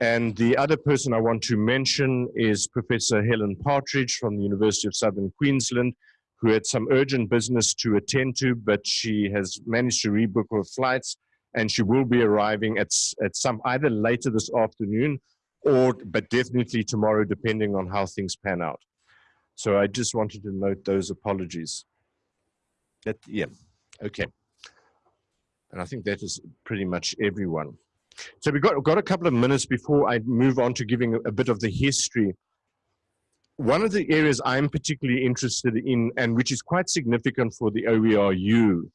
And the other person I want to mention is Professor Helen Partridge from the University of Southern Queensland, who had some urgent business to attend to, but she has managed to rebook her flights and she will be arriving at, at some either later this afternoon or, but definitely tomorrow, depending on how things pan out. So I just wanted to note those apologies. That, yeah, okay. And I think that is pretty much everyone. So we've got, got a couple of minutes before I move on to giving a, a bit of the history. One of the areas I'm particularly interested in, and which is quite significant for the OERU,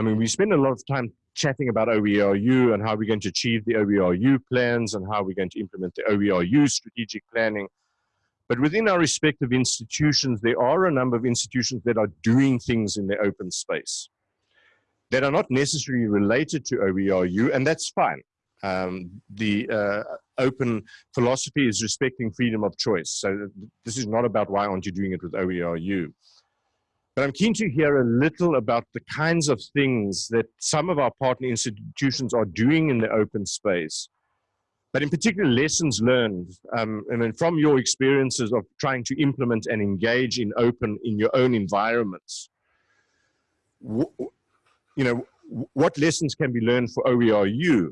I mean, we spend a lot of time chatting about OERU and how we're going to achieve the OERU plans and how we're going to implement the OERU strategic planning. But within our respective institutions, there are a number of institutions that are doing things in the open space that are not necessarily related to OERU, and that's fine. Um, the uh, open philosophy is respecting freedom of choice. So this is not about why aren't you doing it with OERU. But I'm keen to hear a little about the kinds of things that some of our partner institutions are doing in the open space. But in particular, lessons learned, um, and then from your experiences of trying to implement and engage in open in your own environments. you know, what lessons can be learned for OERU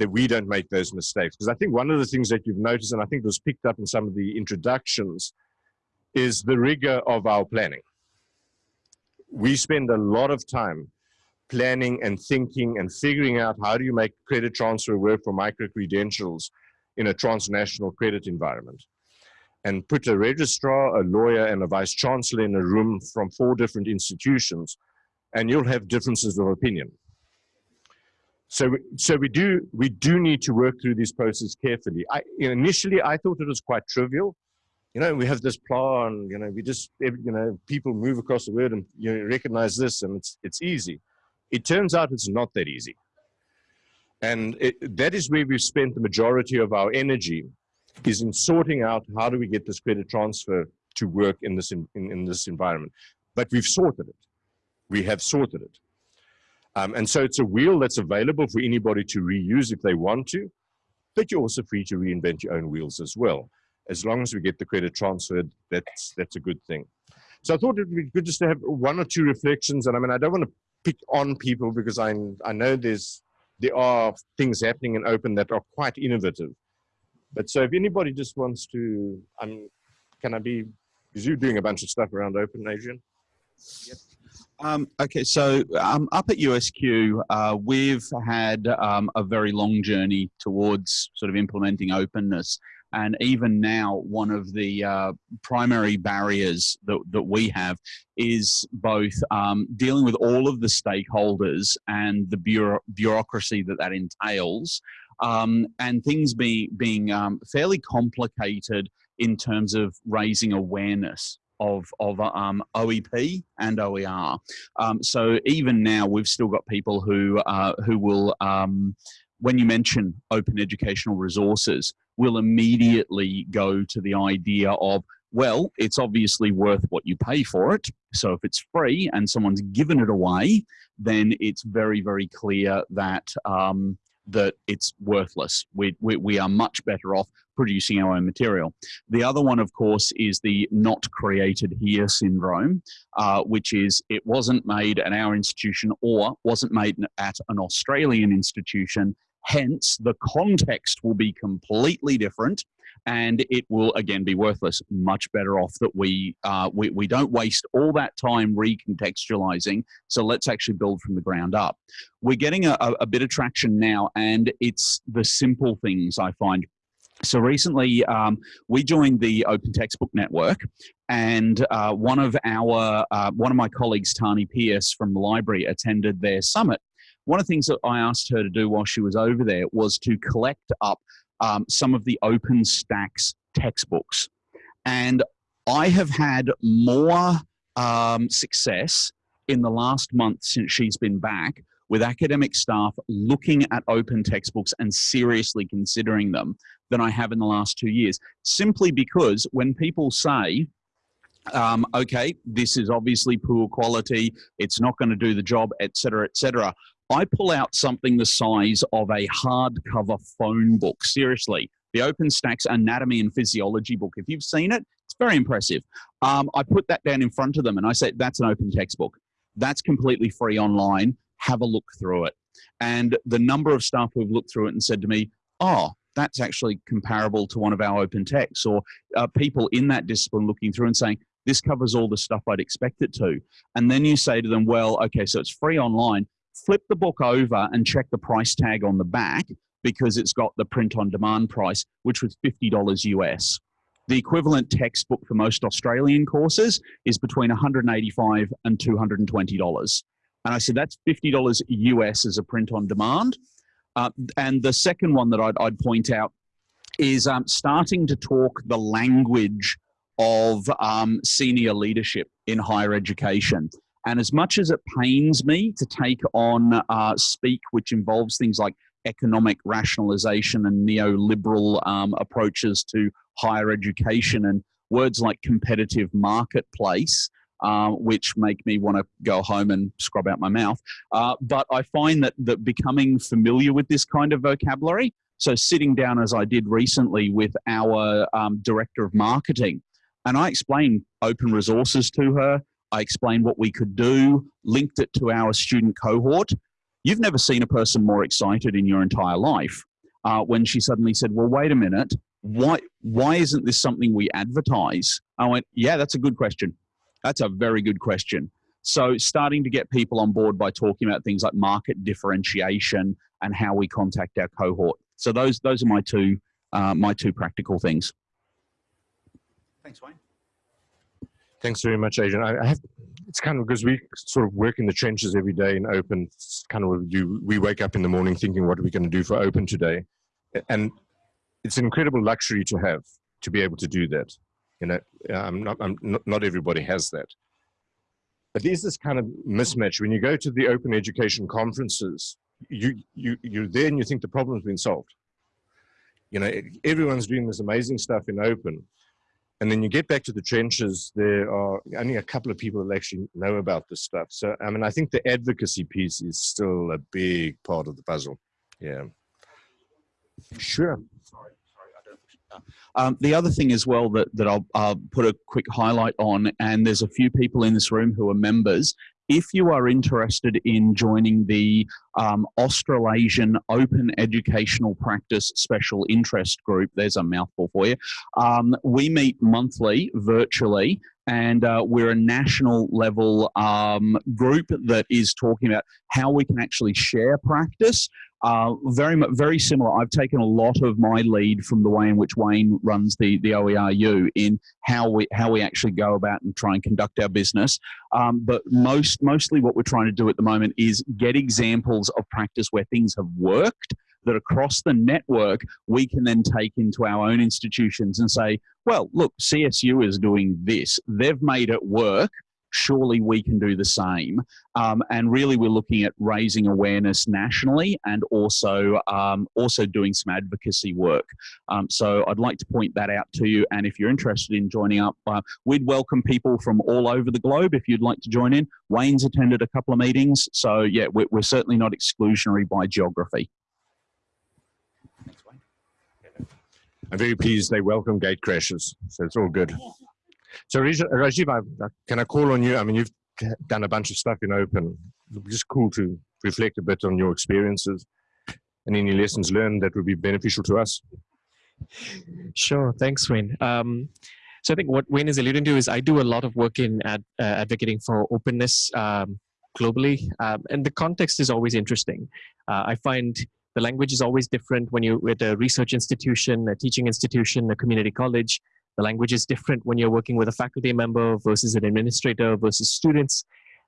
that we don't make those mistakes? Because I think one of the things that you've noticed, and I think was picked up in some of the introductions, is the rigor of our planning we spend a lot of time planning and thinking and figuring out how do you make credit transfer work for micro-credentials in a transnational credit environment. And put a registrar, a lawyer, and a vice chancellor in a room from four different institutions, and you'll have differences of opinion. So, so we do we do need to work through these processes carefully. I, initially, I thought it was quite trivial you know, we have this plan, you know, we just, you know, people move across the world and you know, recognize this and it's, it's easy. It turns out it's not that easy. And it, that is where we've spent the majority of our energy is in sorting out how do we get this credit transfer to work in this, in, in, in this environment. But we've sorted it. We have sorted it. Um, and so it's a wheel that's available for anybody to reuse if they want to, but you're also free to reinvent your own wheels as well as long as we get the credit transferred, that's that's a good thing. So I thought it would be good just to have one or two reflections. And I mean, I don't want to pick on people because I I know there's there are things happening in open that are quite innovative. But so if anybody just wants to, um, can I be? Because you're doing a bunch of stuff around open, Adrian.
Yep. Um, okay, so um, up at USQ, uh, we've had um, a very long journey towards sort of implementing openness. And even now, one of the uh, primary barriers that, that we have is both um, dealing with all of the stakeholders and the bureau bureaucracy that that entails, um, and things be, being um, fairly complicated in terms of raising awareness of, of um, OEP and OER. Um, so even now, we've still got people who, uh, who will, um, when you mention open educational resources, we'll immediately go to the idea of, well, it's obviously worth what you pay for it. So if it's free and someone's given it away, then it's very, very clear that um, that it's worthless. We, we, we are much better off producing our own material. The other one, of course, is the not created here syndrome, uh, which is it wasn't made at our institution or wasn't made at an Australian institution Hence, the context will be completely different and it will again be worthless. Much better off that we, uh, we, we don't waste all that time recontextualizing. So let's actually build from the ground up. We're getting a, a bit of traction now and it's the simple things I find so recently, um, we joined the Open Textbook Network, and uh, one of our uh, one of my colleagues, Tani Pierce from the library, attended their summit, one of the things that I asked her to do while she was over there was to collect up um, some of the OpenStax textbooks. And I have had more um, success in the last month since she's been back with academic staff looking at open textbooks and seriously considering them than I have in the last two years. Simply because when people say, um, okay, this is obviously poor quality, it's not going to do the job, etc., etc. I pull out something the size of a hardcover phone book. Seriously, the OpenStax Anatomy and Physiology book. If you've seen it, it's very impressive. Um, I put that down in front of them and I say, that's an open textbook. That's completely free online. Have a look through it. And the number of staff who've looked through it and said to me, oh, that's actually comparable to one of our open texts, or uh, people in that discipline looking through and saying, this covers all the stuff I'd expect it to. And then you say to them, well, okay, so it's free online. Flip the book over and check the price tag on the back because it's got the print on demand price, which was $50 US. The equivalent textbook for most Australian courses is between 185 and $220. And I said, that's $50 US as a print on demand. Uh, and the second one that I'd, I'd point out is um, starting to talk the language of um, senior leadership in higher education. And as much as it pains me to take on uh, speak, which involves things like economic rationalization and neoliberal um, approaches to higher education and words like competitive marketplace, uh, which make me want to go home and scrub out my mouth. Uh, but I find that, that becoming familiar with this kind of vocabulary, so sitting down as I did recently with our um, director of marketing, and I explained open resources to her, I explained what we could do, linked it to our student cohort. You've never seen a person more excited in your entire life uh, when she suddenly said, well, wait a minute, why, why isn't this something we advertise? I went, yeah, that's a good question. That's a very good question. So starting to get people on board by talking about things like market differentiation and how we contact our cohort. So those, those are my two, uh, my two practical things.
Thanks, Wayne.
Thanks very much, Adrian. I, I have, it's kind of because we sort of work in the trenches every day in open. It's kind of what we do. We wake up in the morning thinking, what are we going to do for open today? And it's an incredible luxury to have to be able to do that. You know, I'm not, I'm not, not everybody has that. But there's this kind of mismatch when you go to the open education conferences. You you you're there and you think the problem's been solved. You know, everyone's doing this amazing stuff in open, and then you get back to the trenches, there are only a couple of people that actually know about this stuff. So, I mean, I think the advocacy piece is still a big part of the puzzle. Yeah. Sure.
Um, the other thing as well that, that I'll, put a quick highlight on, and there's a few people in this room who are members, if you are interested in joining the um, Australasian Open Educational Practice Special Interest Group, there's a mouthful for you, um, we meet monthly virtually and uh, we're a national level um, group that is talking about how we can actually share practice. Uh, very very similar. I've taken a lot of my lead from the way in which Wayne runs the the OERU in how we how we actually go about and try and conduct our business. Um, but most mostly what we're trying to do at the moment is get examples of practice where things have worked that across the network we can then take into our own institutions and say, well, look, CSU is doing this. They've made it work. Surely we can do the same. Um, and really, we're looking at raising awareness nationally and also um, also doing some advocacy work. Um, so I'd like to point that out to you. And if you're interested in joining up, uh, we'd welcome people from all over the globe if you'd like to join in. Wayne's attended a couple of meetings, so yeah, we're, we're certainly not exclusionary by geography.
I'm very pleased they welcome gate crashes, so it's all good. So Rajiv, I, can I call on you? I mean, you've done a bunch of stuff in open. Just cool to reflect a bit on your experiences and any lessons learned that would be beneficial to us.
Sure, thanks, Wayne. Um, so I think what Wayne is alluding to is I do a lot of work in ad, uh, advocating for openness um, globally, um, and the context is always interesting. Uh, I find the language is always different when you're at a research institution, a teaching institution, a community college. The language is different when you're working with a faculty member versus an administrator versus students.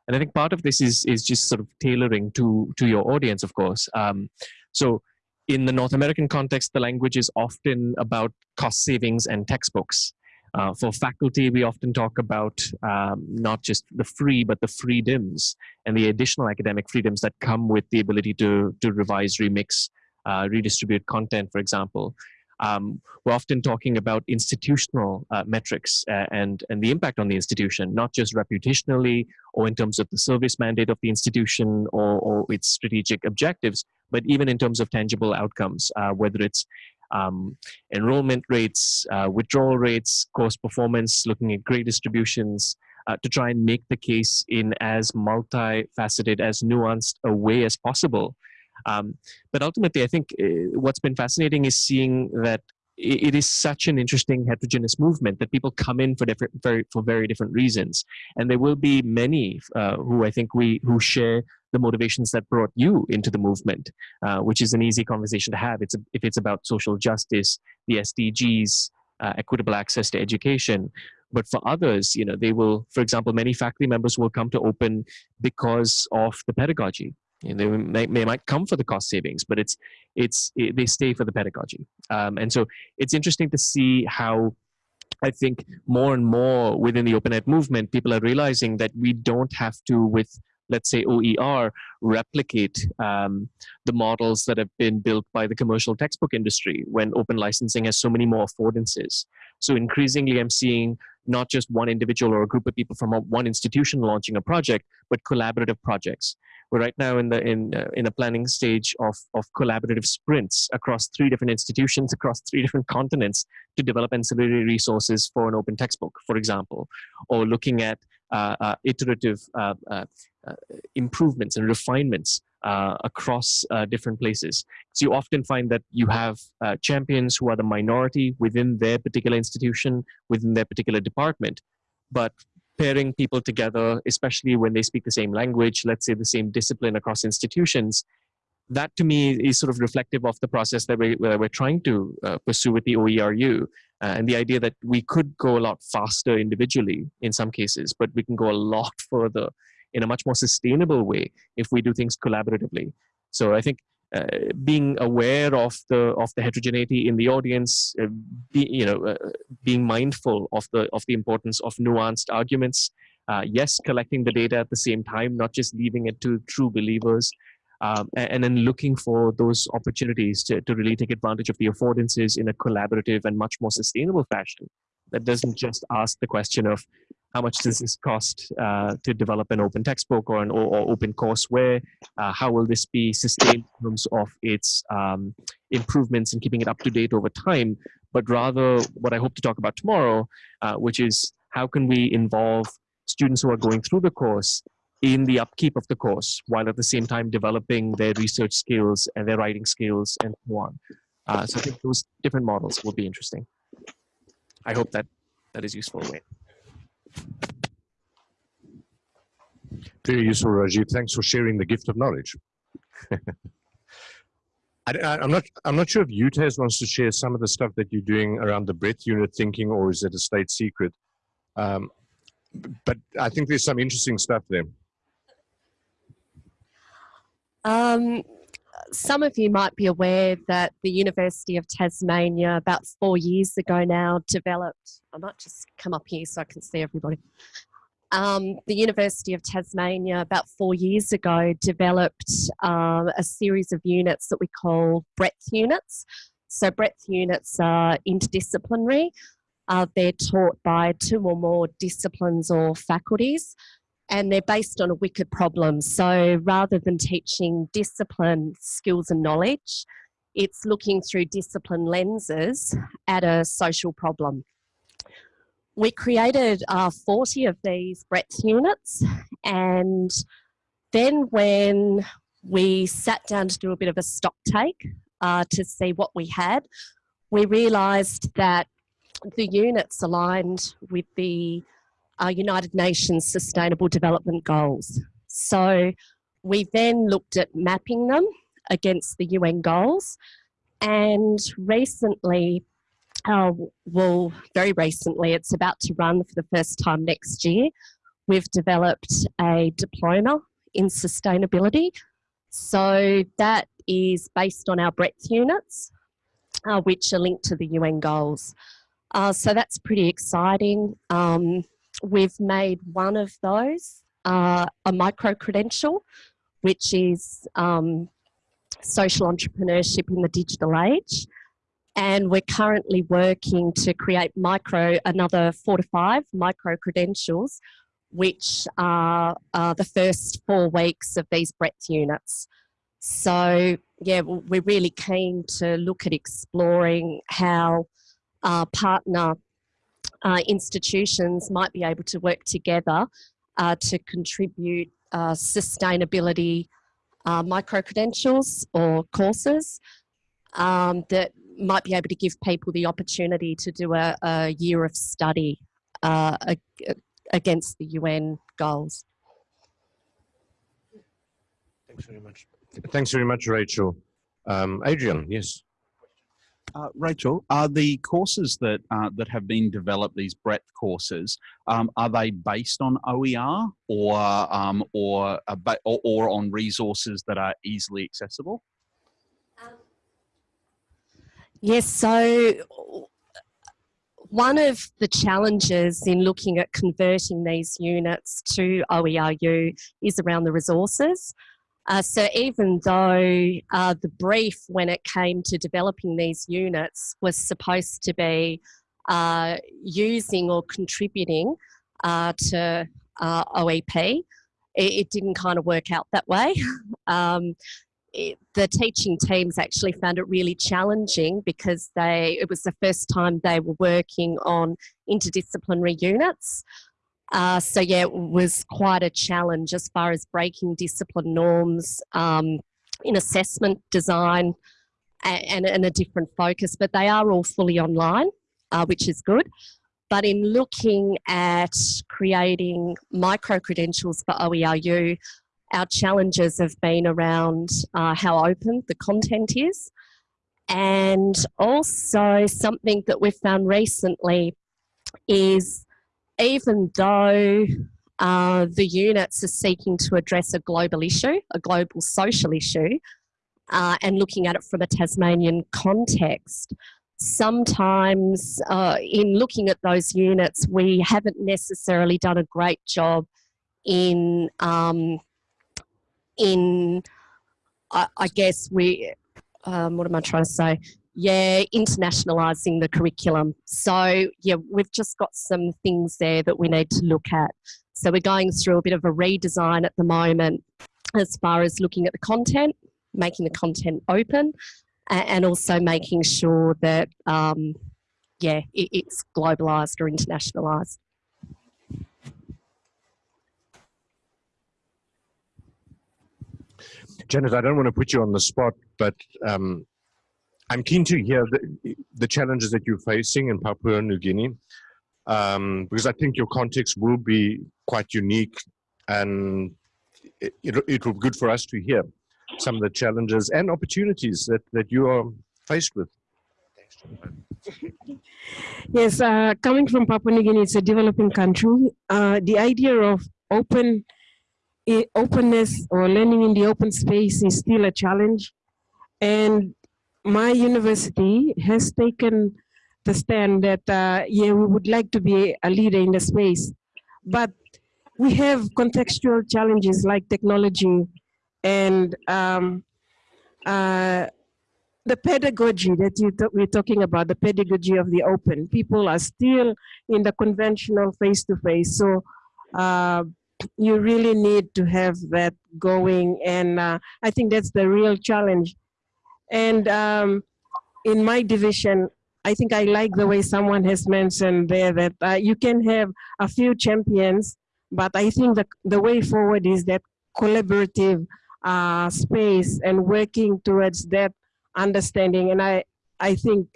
And I think part of this is, is just sort of tailoring to, to your audience, of course. Um, so in the North American context, the language is often about cost savings and textbooks. Uh, for faculty, we often talk about um, not just the free, but the freedoms and the additional academic freedoms that come with the ability to, to revise, remix, uh, redistribute content, for example. Um, we're often talking about institutional uh, metrics uh, and, and the impact on the institution, not just reputationally or in terms of the service mandate of the institution or, or its strategic objectives, but even in terms of tangible outcomes, uh, whether it's um, enrollment rates, uh, withdrawal rates, course performance, looking at grade distributions, uh, to try and make the case in as multifaceted, as nuanced a way as possible. Um, but ultimately, I think uh, what's been fascinating is seeing that it is such an interesting heterogeneous movement that people come in for different very for very different reasons. And there will be many uh, who i think we who share the motivations that brought you into the movement uh, which is an easy conversation to have. It's a, if it's about social justice the sdgs uh, equitable access to education. But for others you know they will for example many faculty members will come to open because of the pedagogy they, may, might come for the cost savings, but it's it's it, they stay for the pedagogy. Um, and so it's interesting to see how I think more and more within the open ed movement, people are realizing that we don't have to, with let's say OER, replicate um, the models that have been built by the commercial textbook industry when open licensing has so many more affordances. So increasingly, I'm seeing not just one individual or a group of people from one institution launching a project, but collaborative projects. We're right now in the in uh, in a planning stage of of collaborative sprints across three different institutions across three different continents to develop ancillary resources for an open textbook, for example, or looking at uh, uh, iterative uh, uh, uh, improvements and refinements across different places. So you often find that you have champions who are the minority within their particular institution, within their particular department, but pairing people together, especially when they speak the same language, let's say the same discipline across institutions, that to me is sort of reflective of the process that, we, we're trying to uh, pursue with the OERU. Uh, and the idea that we could go a lot faster individually in some cases, but we can go a lot further in a much more sustainable way if we do things collaboratively. So I think uh, being aware of the of the heterogeneity in the audience, uh, be, you know, uh, being mindful of the of the importance of nuanced arguments. Uh, yes, collecting the data at the same time, not just leaving it to true believers, um, and, and, then looking for those opportunities to, to really take advantage of the affordances in a collaborative and much more sustainable fashion. That doesn't just ask the question of how much does this cost uh, to develop an open textbook or an or, or open courseware? Uh, how will this be sustained in terms of its um, improvements and keeping it up to date over time? But rather, what I hope to talk about tomorrow, uh, which is how can we involve students who are going through the course in the upkeep of the course, while at the same time developing their research skills and their writing skills and so on. Uh, so I think those different models will be interesting. I hope that that is useful.
Very useful, Rajiv. Thanks for sharing the gift of knowledge. *laughs* I, am not. I'm not sure if UTAS wants to share some of the stuff that you're doing around the breadth unit thinking, or is it a state secret? Um, but I think there's some interesting stuff there.
Um, some of you might be aware that the University of Tasmania, about four years ago now, developed. I might just come up here so I can see everybody. Um, the University of Tasmania, about four years ago, developed um, a series of units that we call breadth units. So, breadth units are interdisciplinary. Uh, they're taught by two or more disciplines or faculties and they're based on a wicked problem. So rather than teaching discipline, skills and knowledge, it's looking through discipline lenses at a social problem. We created uh, 40 of these breadth units and then when we sat down to do a bit of a stock take uh, to see what we had, we realised that the units aligned with the uh, United Nations Sustainable Development Goals. So we then looked at mapping them against the UN goals and recently, uh, well, very recently, it's about to run for the first time next year, we've developed a diploma in sustainability. So that is based on our breadth units, uh, which are linked to the UN goals. Uh, so that's pretty exciting. Um, we've made one of those uh, a micro credential, which is um, social entrepreneurship in the digital age. And we're currently working to create micro, another four to five micro credentials, which are the first four weeks of these breadth units. So yeah, we're really keen to look at exploring how uh, partner uh, institutions might be able to work together uh, to contribute uh, sustainability uh, micro-credentials or courses um, that might be able to give people the opportunity to do a, a year of study uh, against the UN goals.
Thanks very much. Thanks very much, Rachel. Um, Adrian, yes.
Uh, Rachel, are the courses that uh, that have been developed, these breadth courses, um, are they based on OER or um, or, or, or on resources that are easily accessible?
Yes, so one of the challenges in looking at converting these units to OERU is around the resources. Uh, so even though uh, the brief when it came to developing these units was supposed to be uh, using or contributing uh, to uh, OEP, it, it, didn't kind of work out that way. *laughs* um, it, the teaching teams actually found it really challenging because they it was the first time they were working on interdisciplinary units. Uh, so yeah, it was quite a challenge as far as breaking discipline norms um, in assessment design and, and, a different focus, but they are all fully online, uh, which is good. But in looking at creating micro-credentials for OERU, our challenges have been around uh, how open the content is and also something that we've found recently is even though uh, the units are seeking to address a global issue, a global social issue, uh, and looking at it from a Tasmanian context, sometimes uh, in looking at those units, we haven't necessarily done a great job in, um, in I, I guess we, um, what am I trying to say? Yeah, internationalising the curriculum. So yeah, we've just got some things there that we need to look at. So we're going through a bit of a redesign at the moment as far as looking at the content, making the content open, and also making sure that, um, yeah, it, it's globalised or internationalised.
Janet, I don't want to put you on the spot, but um, I'm keen to hear the, the, challenges that you're facing in Papua New Guinea, um, because I think your context will be quite unique and it, it, it, will be good for us to hear some of the challenges and opportunities that, that you are faced with. *laughs*
yes, uh, coming from Papua New Guinea, it's a developing country. Uh, the idea of open openness or learning in the open space is still a challenge. And my university has taken the stand that, uh, yeah, we would like to be a leader in the space, but we have contextual challenges like technology and um, uh, the pedagogy that you we're talking about, the pedagogy of the open. People are still in the conventional face-to-face. -face. So uh, you really need to have that going. And uh, I think that's the real challenge and um, in my division, I think I like the way someone has mentioned there that uh, you can have a few champions, but I think the, the way forward is that collaborative uh, space and working towards that understanding. And I, I think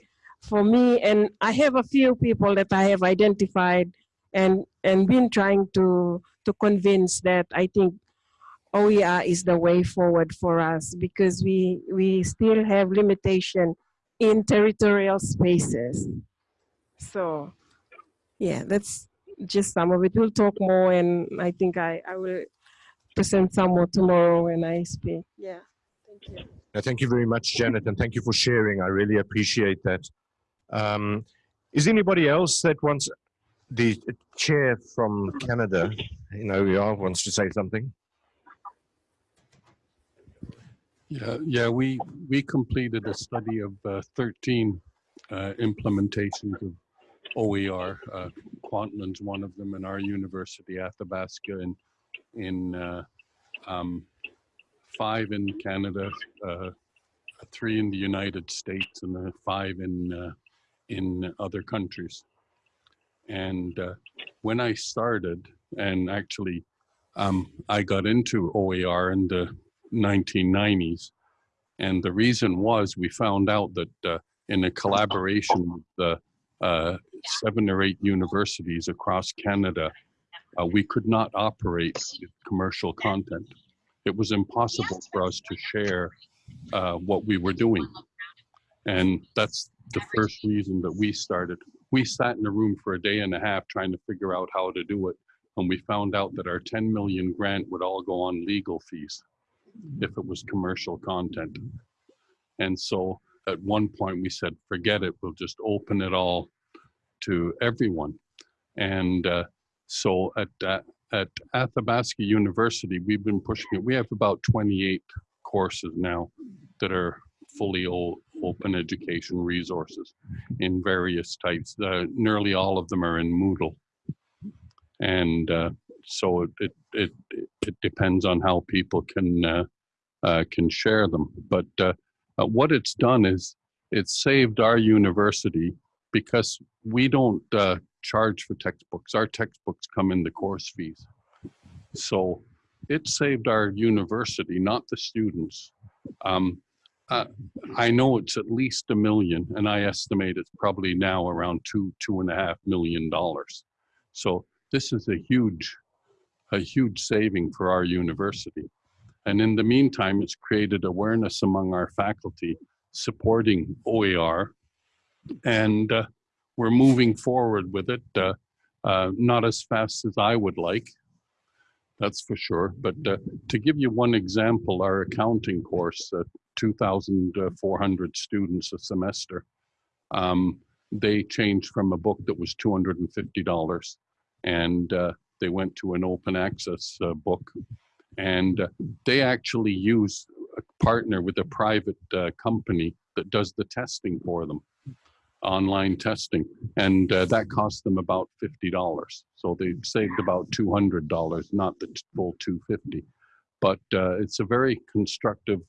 for me, and I have a few people that I have identified and, and been trying to, to convince that I think OER is the way forward for us because we, we still have limitation in territorial spaces. So yeah, that's just some of it. We'll talk more and I think I, I will present some more tomorrow when I speak. Yeah, thank you.
thank you very much, Janet, and thank you for sharing. I really appreciate that. Um, Is anybody else that wants the chair from Canada in OER wants to say something?
Yeah, yeah, we, we completed a study of uh, 13 uh, implementations of OER. Uh, one of them, and our university, Athabasca, in, in uh, um, five in Canada, uh, three in the United States, and five in, uh, in other countries. And uh, when I started, and actually um, I got into OER and 1990s, and the reason was we found out that uh, in a collaboration with the uh, seven or eight universities across Canada, uh, we could not operate commercial content. It was impossible for us to share uh, what we were doing. And that's the first reason that we started. We sat in a room for a day and a half trying to figure out how to do it. And we found out that our 10 million grant would all go on legal fees if it was commercial content. And so at one point we said, forget it, we'll just open it all to everyone. And uh, so at, uh, at Athabasca University, we've been pushing it. We have about 28 courses now that are fully open education resources in various types. Uh, nearly all of them are in Moodle. And uh, so it, it, it, depends on how people can, uh, uh can share them. But uh, uh, what it's done is it's saved our university because we don't charge for textbooks. Our textbooks come in the course fees. So it saved our university, not the students. Um, uh, I know it's at least a million, and I estimate it's probably now around two, two and a half million dollars. So this is a huge, a huge saving for our university. And in the meantime, it's created awareness among our faculty supporting OER, and uh, we're moving forward with it. Uh, uh, not as fast as I would like, that's for sure. But uh, to give you one example, our accounting course, uh, 2,400 students a semester, um, they changed from a book that was $250 and they went to an open access uh, book. And uh, they actually use a partner with a private uh, company that does the testing for them online testing. And uh, that cost them about $50 so they saved about $200 not the full 250 but uh, it's a very constructive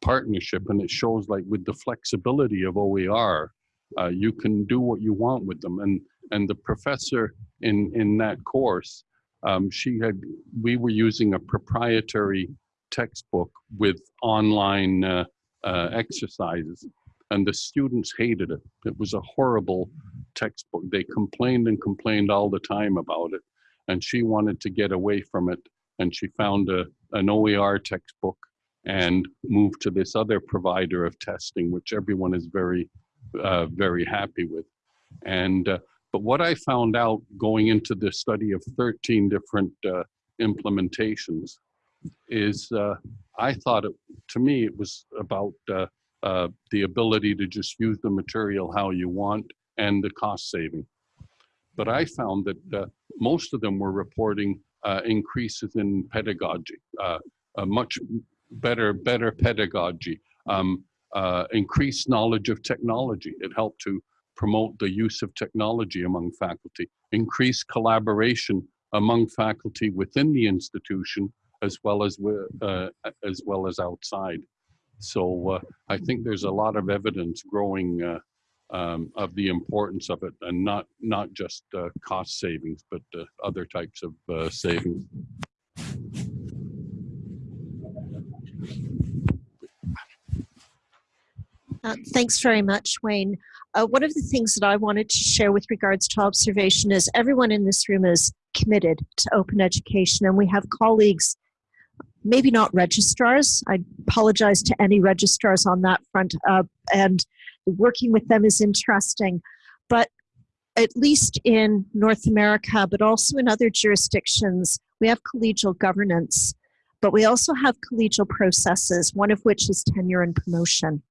partnership and it shows like with the flexibility of OER uh, you can do what you want with them. And and the professor in in that course um, she had we were using a proprietary textbook with online uh, uh, exercises and the students hated it. It was a horrible textbook. They complained and complained all the time about it. And she wanted to get away from it. And she found a, an OER textbook and moved to this other provider of testing, which everyone is very, uh, very happy with. And, uh, but what I found out going into the study of 13 different uh, implementations is uh, I thought it, to me, it was about uh, uh, the ability to just use the material how you want and the cost saving. But I found that uh, most of them were reporting uh, increases in pedagogy, much better, better pedagogy, um, increased knowledge of technology. It helped to promote the use of technology among faculty, increase collaboration among faculty within the institution as well as uh, as well as outside. So uh, I think there's a lot of evidence growing uh, um, of the importance of it and not, not just uh, cost savings, but uh, other types of uh, savings.
Thanks very much, Wayne. Uh, one of the things that I wanted to share with regards to observation is everyone in this room is committed to open education and we have colleagues maybe not registrars. I apologize to any registrars on that front. Uh, and working with them is interesting. But at least in North America, but also in other jurisdictions, we have collegial governance, but we also have collegial processes, one of which is tenure and promotion.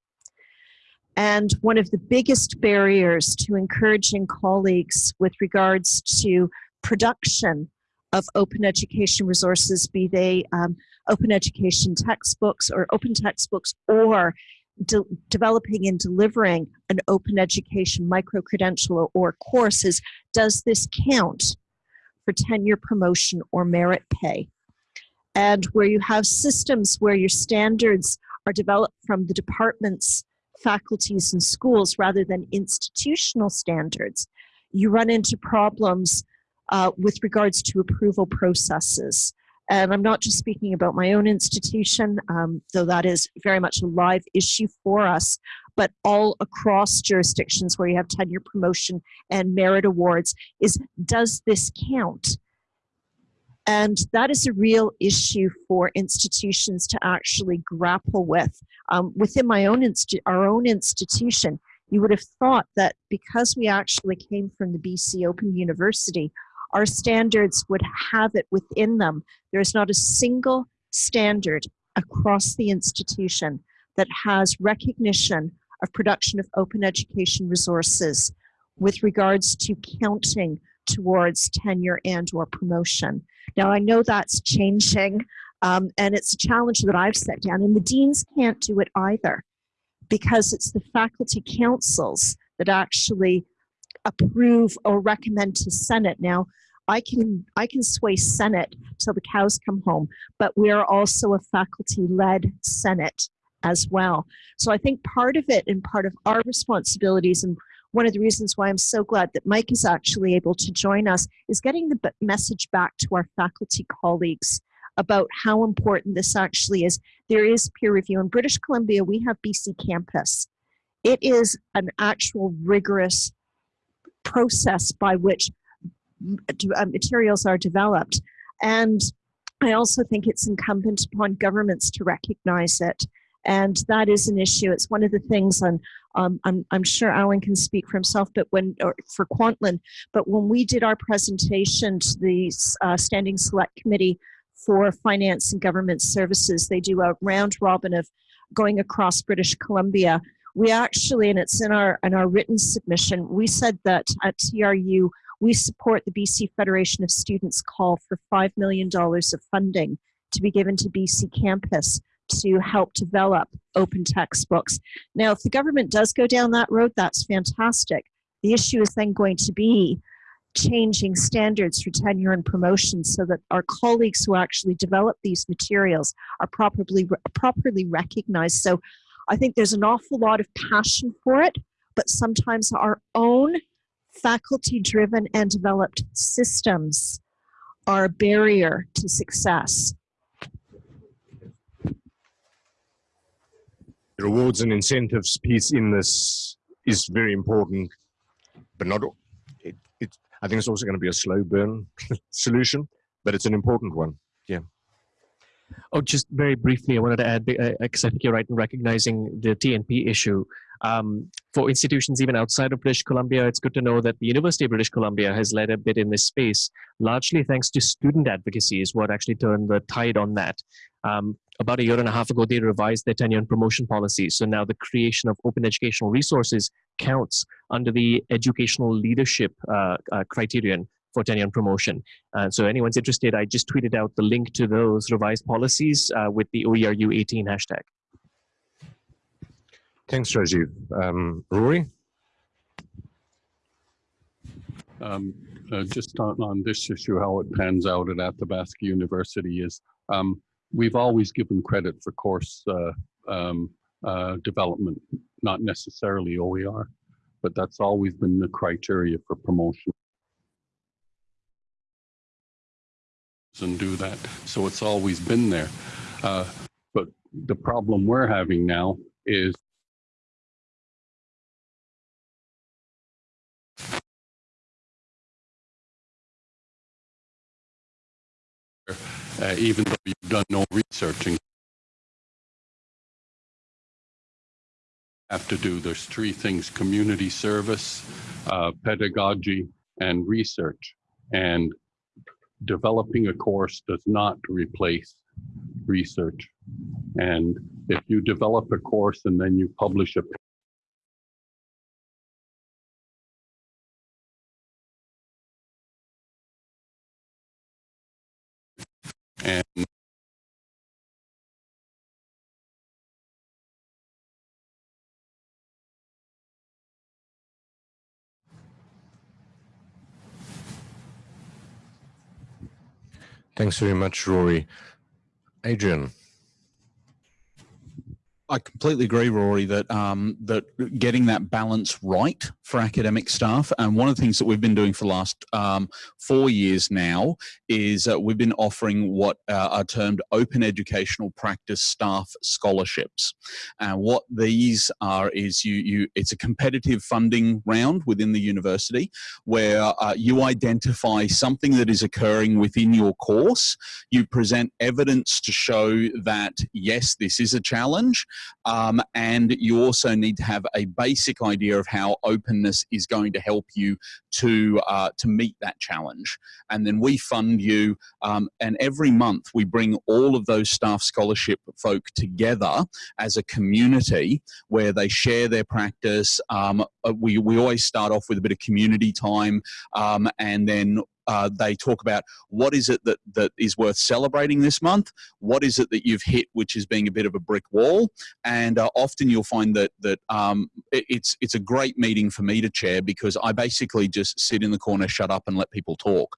And one of the biggest barriers to encouraging colleagues with regards to production of open education resources, be they um, open education textbooks or open textbooks or de developing and delivering an open education micro-credential or, or courses, does this count for tenure promotion or merit pay? And where you have systems where your standards are developed from the departments, faculties, and schools rather than institutional standards, you run into problems uh, with regards to approval processes. And I'm not just speaking about my own institution, um, though that is very much a live issue for us, but all across jurisdictions where you have tenure promotion and merit awards is does this count? And that is a real issue for institutions to actually grapple with. Um, within my own our own institution, you would have thought that because we actually came from the BC Open University, our standards would have it within them. There is not a single standard across the institution that has recognition of production of open education resources with regards to counting towards tenure and or promotion. Now I know that's changing um, and it's a challenge that I've set down and the deans can't do it either because it's the faculty councils that actually approve or recommend to Senate. Now, I can I can sway Senate till the cows come home, but we are also a faculty-led Senate as well. So I think part of it and part of our responsibilities and one of the reasons why I'm so glad that Mike is actually able to join us is getting the message back to our faculty colleagues about how important this actually is. There is peer review. In British Columbia, we have BC Campus. It is an actual rigorous process by which uh, materials are developed. And I also think it's incumbent upon governments to recognize it. And that is an issue. It's one of the things on, um, I'm, I'm sure Alan can speak for himself, but when, or for Kwantlen, but when we did our presentation to the uh, Standing Select Committee for Finance and Government Services, they do a round robin of going across British Columbia. We actually, and it's in our, in our written submission, we said that at TRU, we support the BC Federation of Students call for $5 million of funding to be given to BC campus to help develop open textbooks. Now, if the government does go down that road, that's fantastic. The issue is then going to be changing standards for tenure and promotion so that our colleagues who actually develop these materials are properly properly recognized. So I think there's an awful lot of passion for it, but sometimes our own faculty driven and developed systems are a barrier to success.
The rewards and incentives piece in this is very important, but not, it, it, I think it's also going to be a slow burn *laughs* solution, but it's an important one. Yeah.
Oh, just very briefly, I wanted to add, because uh, I think you're right in recognizing the TNP issue. Um, for institutions even outside of British Columbia, it's good to know that the University of British Columbia has led a bit in this space, largely thanks to student advocacy is what actually turned the tide on that. Um, about a year and a half ago, they revised their tenure and promotion policy. So now the creation of open educational resources counts under the educational leadership uh, uh, criterion for tenure and promotion. Uh, so anyone's interested, I just tweeted out the link to those revised policies uh, with the OERU 18 hashtag.
Thanks, Rajiv. Um, Rory?
Um, uh, just on, on, this issue, how it pans out at Athabasca University is um, we've always given credit for course uh, um, uh, development, not necessarily OER, but that's always been the criteria for promotion. and do that. So it's always been there. Uh, but the problem we're having now is uh, even though you've done no researching have to do there's three things community service uh, pedagogy and research and developing a course does not replace research. And if you develop a course and then you publish a
Thanks very much, Rory. Adrian.
I completely agree, Rory, that um, that getting that balance right for academic staff, and one of the things that we've been doing for the last um, four years now is uh, we've been offering what uh, are termed open educational practice staff scholarships. And what these are is you you it's a competitive funding round within the university where uh, you identify something that is occurring within your course. You present evidence to show that yes, this is a challenge um, and you also need to have a basic idea of how openness is going to help you to, uh, to meet that challenge. And then we fund you, um, and every month we bring all of those staff scholarship folk together as a community where they share their practice. Um, uh, we, we always start off with a bit of community time um, and then uh, they talk about what is it that, that is worth celebrating this month, what is it that you've hit which is being a bit of a brick wall, and uh, often you'll find that that um, it, it's it's a great meeting for me to chair because I basically just sit in the corner, shut up, and let people talk,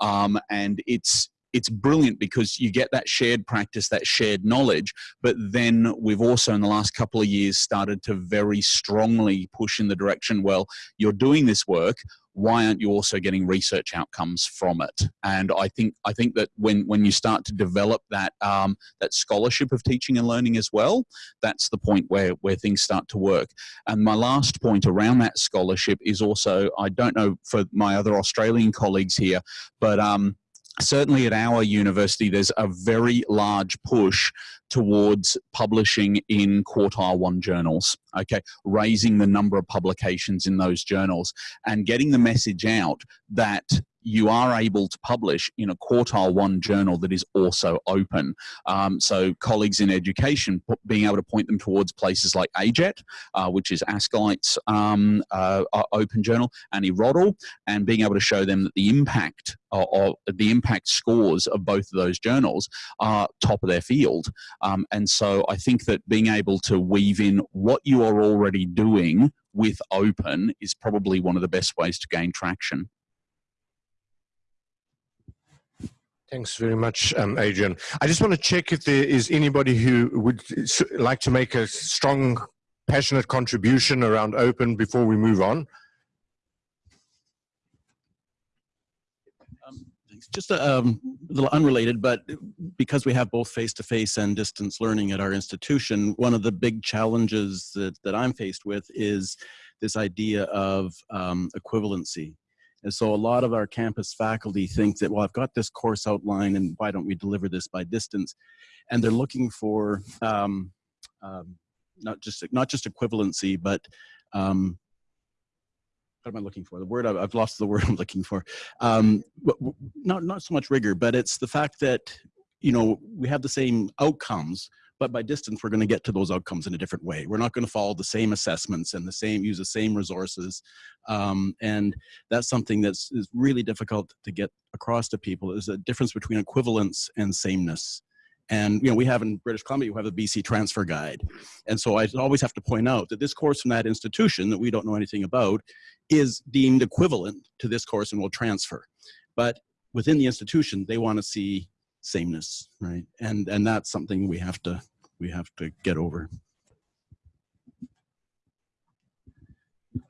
um, and it's it's brilliant because you get that shared practice, that shared knowledge, but then we've also in the last couple of years started to very strongly push in the direction, well, you're doing this work, why aren't you also getting research outcomes from it? And I think I think that when when you start to develop that um, that scholarship of teaching and learning as well, that's the point where where things start to work. And my last point around that scholarship is also I don't know for my other Australian colleagues here, but um, certainly at our university, there's a very large push towards publishing in quartile one journals, okay, raising the number of publications in those journals and getting the message out that you are able to publish in a quartile one journal that is also open. Um, so colleagues in education being able to point them towards places like AJET, uh, which is ASCILITE's um, uh, open journal, and IRRODL, and being able to show them that the impact or, the impact scores of both of those journals are top of their field. Um, and so I think that being able to weave in what you are already doing with open is probably one of the best ways to gain traction.
Thanks very much, um, Adrian. I just want to check if there is anybody who would like to make a strong, passionate contribution around open before we move on.
Um, just a, um, a, little unrelated, but because we have both face-to-face -face and distance learning at our institution, one of the big challenges that, that I'm faced with is this idea of um, equivalency. And so a lot of our campus faculty think that, well, I've got this course outline and why don't we deliver this by distance? And they're looking for um, um, not just not just equivalency, but um, what am I looking for? The word I've lost the *laughs* word I'm looking for. Um, not not so much rigor, but it's the fact that you know we have the same outcomes, but by distance, we're going to get to those outcomes in a different way. We're not going to follow the same assessments and the same use the same resources. Um, and that's something that's is really difficult to get across to people is a difference between equivalence and sameness. And you know, we have in British Columbia, we have a BC transfer guide. And so I always have to point out that this course from that institution that we don't know anything about is deemed equivalent to this course and will transfer. But within the institution, they want to see sameness, right? And and that's something we have to we have to get over.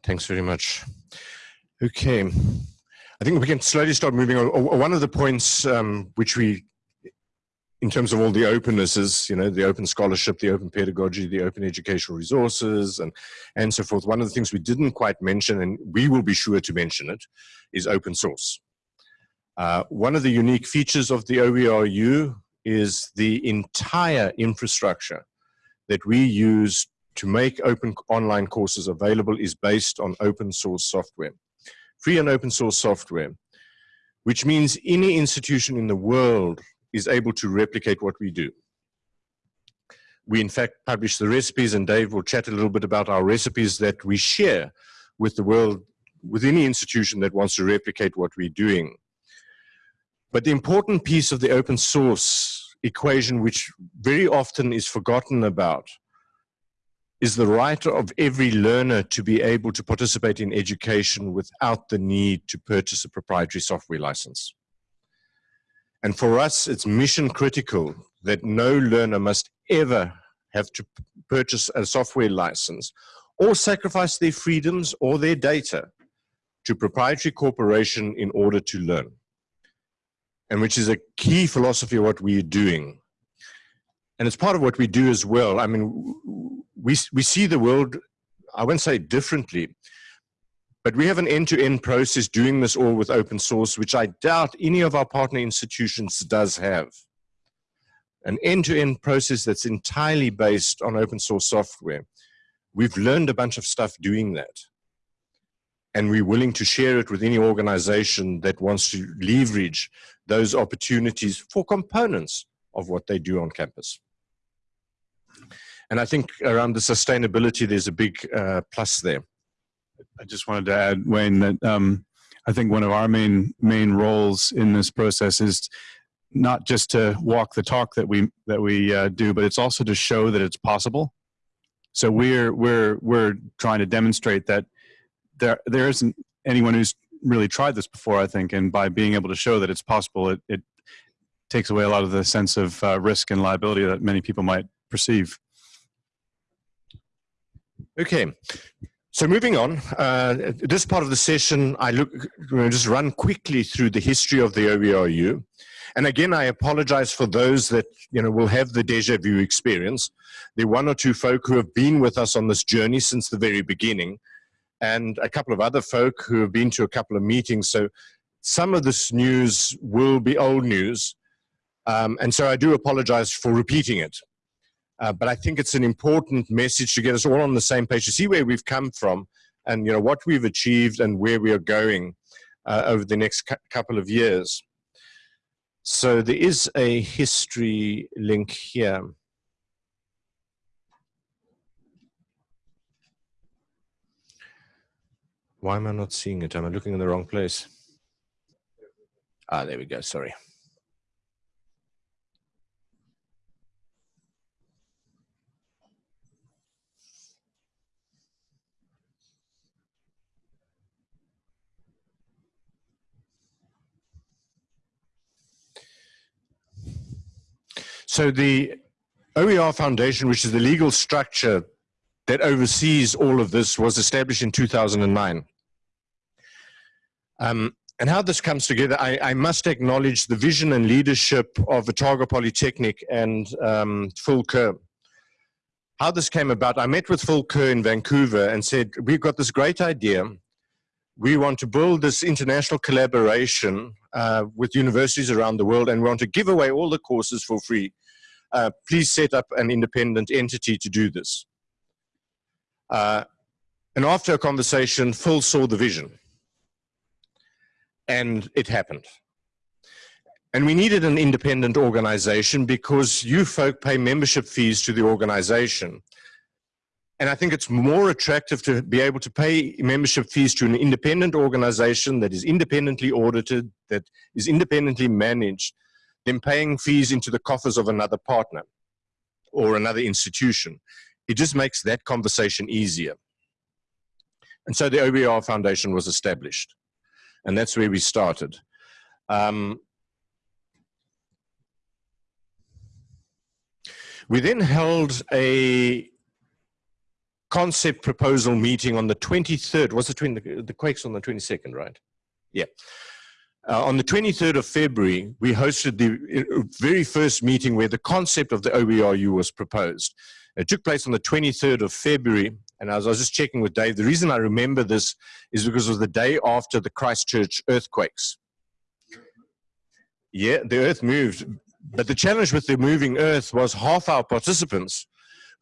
Thanks very much. Okay, I think we can slowly start moving on. One of the points um, which we, in terms of all the opennesses, you know, the open scholarship, the open pedagogy, the open educational resources, and, and so forth, one of the things we didn't quite mention, and we will be sure to mention it, is open source. Uh, one of the unique features of the OERU is the entire infrastructure that we use to make open online courses available is based on open source software. Free and open source software, which means any institution in the world is able to replicate what we do. We in fact publish the recipes and Dave will chat a little bit about our recipes that we share with the world, with any institution that wants to replicate what we're doing. But the important piece of the open source equation, which very often is forgotten about, is the right of every learner to be able to participate in education without the need to purchase a proprietary software license. And for us, it's mission critical that no learner must ever have to purchase a software license or sacrifice their freedoms or their data to proprietary corporation in order to learn. And which is a key philosophy of what we're doing. And it's part of what we do as well. I mean, we, we see the world, I wouldn't say differently, but we have an end-to-end -end process doing this all with open source, which I doubt any of our partner institutions does have. An end-to-end -end process that's entirely based on open source software. We've learned a bunch of stuff doing that. And we're willing to share it with any organization that wants to leverage those opportunities for components of what they do on campus. And I think around the sustainability, there's a big uh, plus there.
I just wanted to add, Wayne, that um, I think one of our main main roles in this process is not just to walk the talk that we that we uh, do, but it's also to show that it's possible. So we're we're we're trying to demonstrate that there there isn't anyone who's really tried this before. I think, and by being able to show that it's possible, it, it takes away a lot of the sense of uh, risk and liability that many people might perceive.
Okay, so moving on, uh, this part of the session, I look, just run quickly through the history of the OERU. And again, I apologize for those that you know will have the deja vu experience. Are one or two folk who have been with us on this journey since the very beginning, and a couple of other folk who have been to a couple of meetings. So some of this news will be old news. Um, and so I do apologize for repeating it. Uh, but I think it's an important message to get us all on the same page to see where we've come from and you know what we've achieved and where we are going uh, over the next couple of years. So there is a history link here. Why am I not seeing it? Am I looking in the wrong place? Ah, there we go, sorry. So the OER Foundation, which is the legal structure that oversees all of this, was established in 2009. Um, and how this comes together, I, I, must acknowledge the vision and leadership of Otago Polytechnic and um, Phil Ker. How this came about, I met with Phil Ker in Vancouver and said, we've got this great idea. We want to build this international collaboration uh, with universities around the world and we want to give away all the courses for free uh, please set up an independent entity to do this. Uh, and after a conversation, Phil saw the vision. And it happened. And we needed an independent organization because you folk pay membership fees to the organization. And I think it's more attractive to be able to pay membership fees to an independent organization that is independently audited, that is independently managed, than paying fees into the coffers of another partner or another institution. It just makes that conversation easier. And so the OER Foundation was established. And that's where we started. Um, we then held a concept proposal meeting on the 23rd. Was it the, the Quakes on the 22nd, right? Yeah. Uh, on the 23rd of February, we hosted the uh, very first meeting where the concept of the OERU was proposed. It took place on the 23rd of February, and as I was just checking with Dave, the reason I remember this is because it was the day after the Christchurch earthquakes. Yeah, the earth moved, but the challenge with the moving earth was half our participants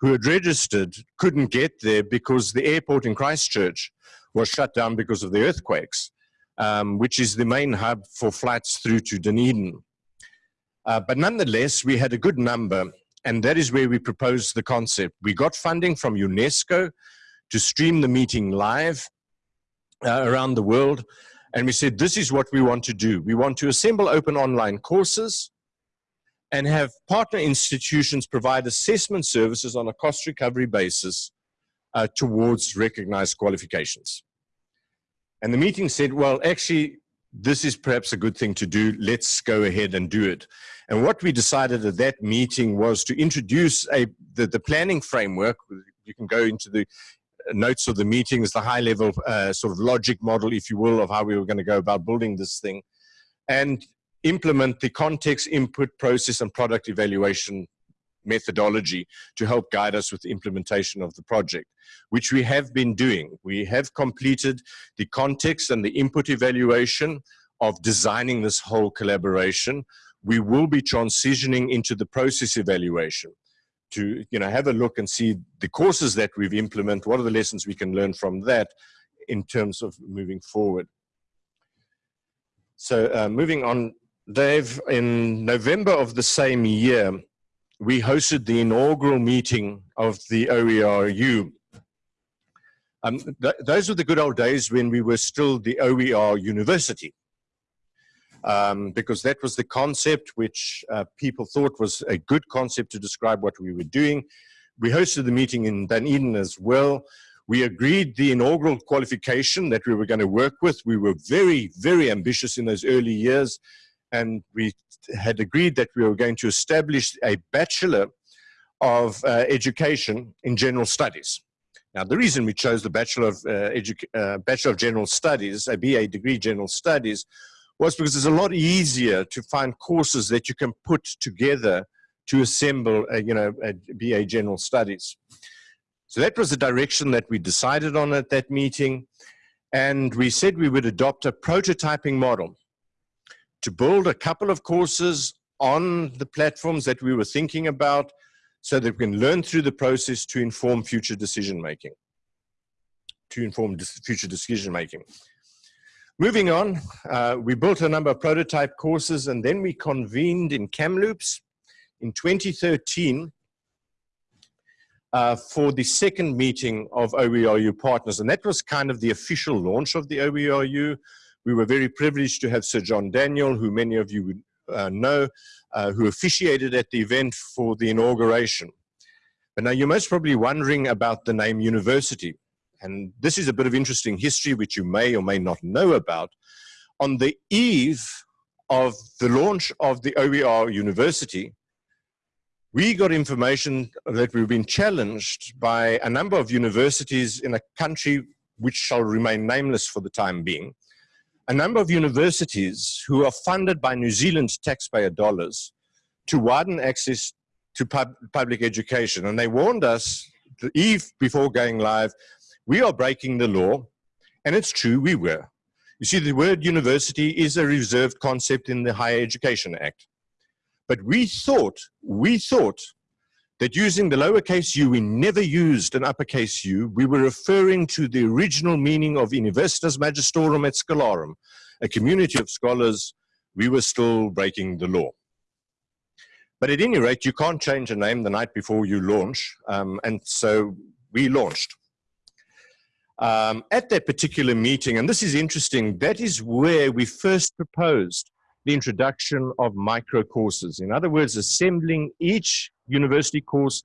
who had registered couldn't get there because the airport in Christchurch was shut down because of the earthquakes um, which is the main hub for flights through to Dunedin. Uh, but nonetheless, we had a good number, and that is where we proposed the concept. We got funding from UNESCO to stream the meeting live uh, around the world, And we said, this is what we want to do. We want to assemble open online courses and have partner institutions provide assessment services on a cost recovery basis uh, towards recognized qualifications. And the meeting said, well, actually, this is perhaps a good thing to do. Let's go ahead and do it. And what we decided at that meeting was to introduce a, the, the planning framework. You can go into the notes of the meetings, the high level uh, sort of logic model, if you will, of how we were going to go about building this thing. And implement the context, input, process, and product evaluation methodology to help guide us with the implementation of the project, which we have been doing. We have completed the context and the input evaluation of designing this whole collaboration. We will be transitioning into the process evaluation to you know have a look and see the courses that we've implemented, what are the lessons we can learn from that in terms of moving forward. So uh, moving on, Dave, in November of the same year, we hosted the inaugural meeting of the OERU. Um, th those were the good old days when we were still the OER University. Um, because that was the concept which uh, people thought was a good concept to describe what we were doing. We hosted the meeting in Dunedin as well. We agreed the inaugural qualification that we were going to work with. We were very, very ambitious in those early years and we had agreed that we were going to establish a Bachelor of uh, Education in General Studies. Now, the reason we chose the Bachelor of, uh, uh, Bachelor of General Studies, a BA degree General Studies, was because it's a lot easier to find courses that you can put together to assemble, a, you know, a BA General Studies. So that was the direction that we decided on at that meeting. And we said we would adopt a prototyping model to build a couple of courses on the platforms that we were thinking about so that we can learn through the process to inform future decision making. To inform future decision making. Moving on, uh, we built a number of prototype courses and then we convened in Kamloops in 2013 uh, for the second meeting of OERU partners. And that was kind of the official launch of the OERU. We were very privileged to have Sir John Daniel, who many of you would uh, know, uh, who officiated at the event for the inauguration. But now you're most probably wondering about the name university. And this is a bit of interesting history which you may or may not know about. On the eve of the launch of the OER University, we got information that we've been challenged by a number of universities in a country which shall remain nameless for the time being, a number of universities who are funded by New Zealand taxpayer dollars to widen access to pub public education. And they warned us the eve before going live, we are breaking the law. And it's true, we were. You see, the word university is a reserved concept in the Higher Education Act. But we thought, we thought that using the lowercase u, we never used an uppercase u. We were referring to the original meaning of Universitas Magistrorum et Scholarum, a community of scholars. We were still breaking the law. But at any rate, you can't change a name the night before you launch. Um, and so we launched. Um, at that particular meeting, and this is interesting, that is where we first proposed the introduction of micro courses. In other words, assembling each university course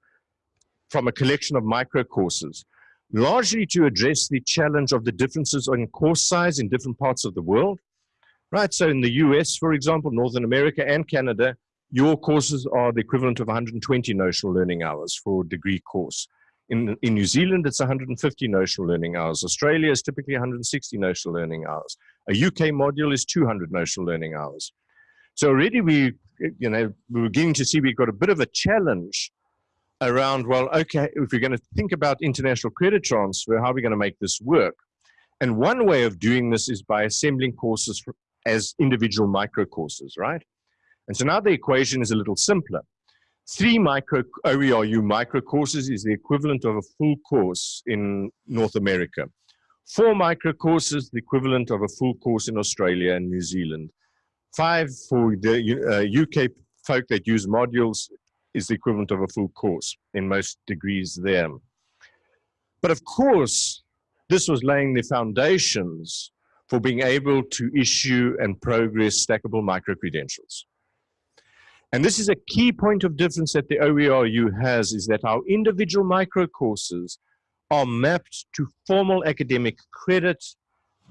from a collection of micro courses, largely to address the challenge of the differences in course size in different parts of the world. Right, so in the US, for example, Northern America and Canada, your courses are the equivalent of 120 notional learning hours for a degree course. In, in New Zealand, it's 150 notional learning hours. Australia is typically 160 notional learning hours. A UK module is 200 notional learning hours. So already we, you know, we're beginning to see we've got a bit of a challenge around, well, okay, if we're going to think about international credit transfer, how are we going to make this work? And one way of doing this is by assembling courses as individual micro courses, right? And so now the equation is a little simpler. Three micro OERU micro courses is the equivalent of a full course in North America. Four micro courses, the equivalent of a full course in Australia and New Zealand. Five for the uh, UK folk that use modules is the equivalent of a full course in most degrees there. But of course, this was laying the foundations for being able to issue and progress stackable micro-credentials. And this is a key point of difference that the OERU has is that our individual micro courses are mapped to formal academic credit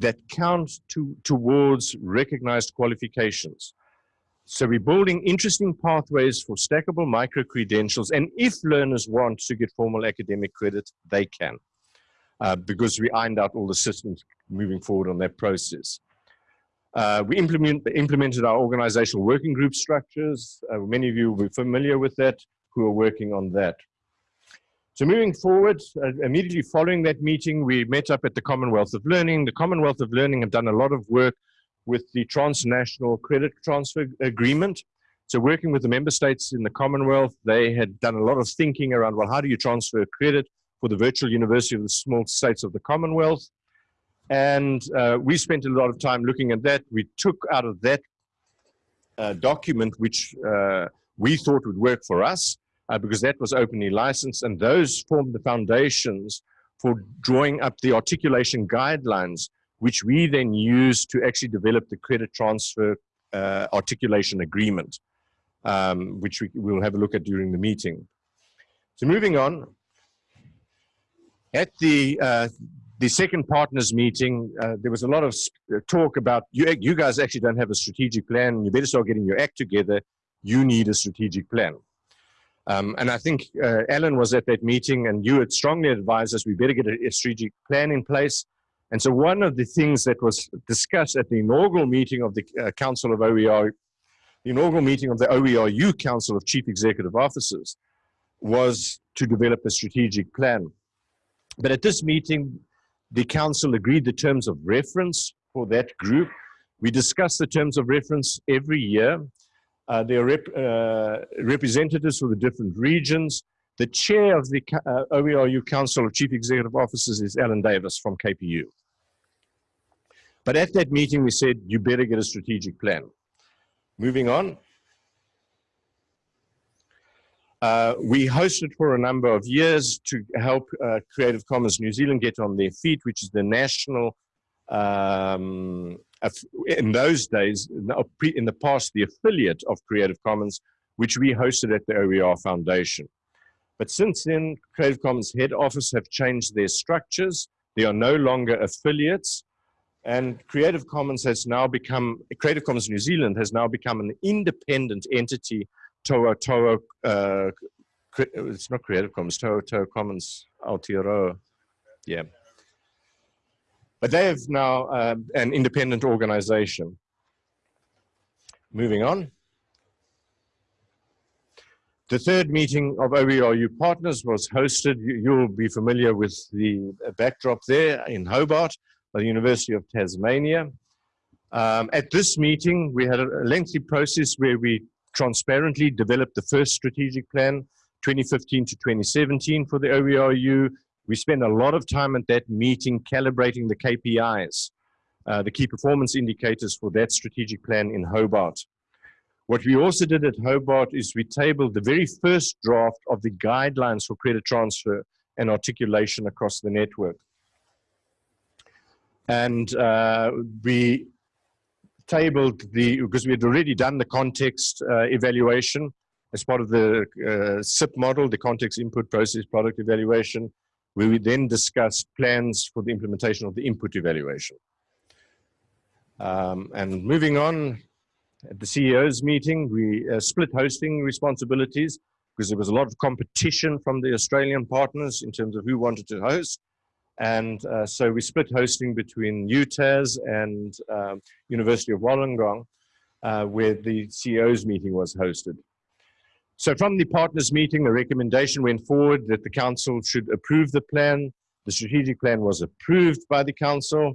that count to, towards recognized qualifications. So we're building interesting pathways for stackable micro-credentials. And if learners want to get formal academic credit, they can. Uh, because we ironed out all the systems moving forward on that process. Uh, we implement, implemented our organizational working group structures. Uh, many of you will be familiar with that who are working on that. So moving forward, uh, immediately following that meeting, we met up at the Commonwealth of Learning. The Commonwealth of Learning have done a lot of work with the transnational credit transfer agreement. So working with the member states in the Commonwealth, they had done a lot of thinking around, well, how do you transfer credit for the virtual university of the small states of the Commonwealth? And uh, we spent a lot of time looking at that. We took out of that uh, document, which uh, we thought would work for us, uh, because that was openly licensed, and those formed the foundations for drawing up the articulation guidelines, which we then used to actually develop the credit transfer uh, articulation agreement, um, which we will have a look at during the meeting. So moving on, at the uh, the second partners meeting, uh, there was a lot of uh, talk about you, you guys actually don't have a strategic plan. You better start getting your act together. You need a strategic plan. Um, and I think uh, Alan was at that meeting and you had strongly advised us we better get a, a, strategic plan in place. And so one of the things that was discussed at the inaugural meeting of the uh, Council of OER, the inaugural meeting of the OERU Council of Chief Executive Officers was to develop a strategic plan. But at this meeting, the council agreed the terms of reference for that group. We discuss the terms of reference every year. Uh, there are rep, uh, representatives for the different regions. The chair of the uh, OERU Council of Chief Executive Officers is Alan Davis from KPU. But at that meeting, we said, you better get a strategic plan. Moving on. Uh, we hosted for a number of years to help uh, Creative Commons New Zealand get on their feet, which is the national, um, in those days, in the past, the affiliate of Creative Commons, which we hosted at the OER Foundation. But since then, Creative Commons head office have changed their structures. They are no longer affiliates. And Creative Commons has now become, Creative Commons New Zealand has now become an independent entity Tohatoha. Uh, it's not Creative Commons, Tohatoha Commons Aotearoa, yeah. But they have now uh, an independent organization. Moving on. The third meeting of OERU partners was hosted, you'll be familiar with the backdrop there in Hobart, by the University of Tasmania. Um, at this meeting, we had a lengthy process where we transparently developed the first strategic plan, 2015 to 2017 for the OERU. We spent a lot of time at that meeting calibrating the KPIs, uh, the key performance indicators for that strategic plan in Hobart. What we also did at Hobart is we tabled the very first draft of the guidelines for credit transfer and articulation across the network. And uh, we tabled the, because we had already done the context uh, evaluation as part of the uh, CIP model, the context input process product evaluation, where we then discussed plans for the implementation of the input evaluation. Um, and moving on, at the CEO's meeting, we uh, split hosting responsibilities because there was a lot of competition from the Australian partners in terms of who wanted to host. And uh, so we split hosting between UTAS and um, University of Wollongong, uh, where the CEO's meeting was hosted. So from the partners meeting, the recommendation went forward that the council should approve the plan. The strategic plan was approved by the council.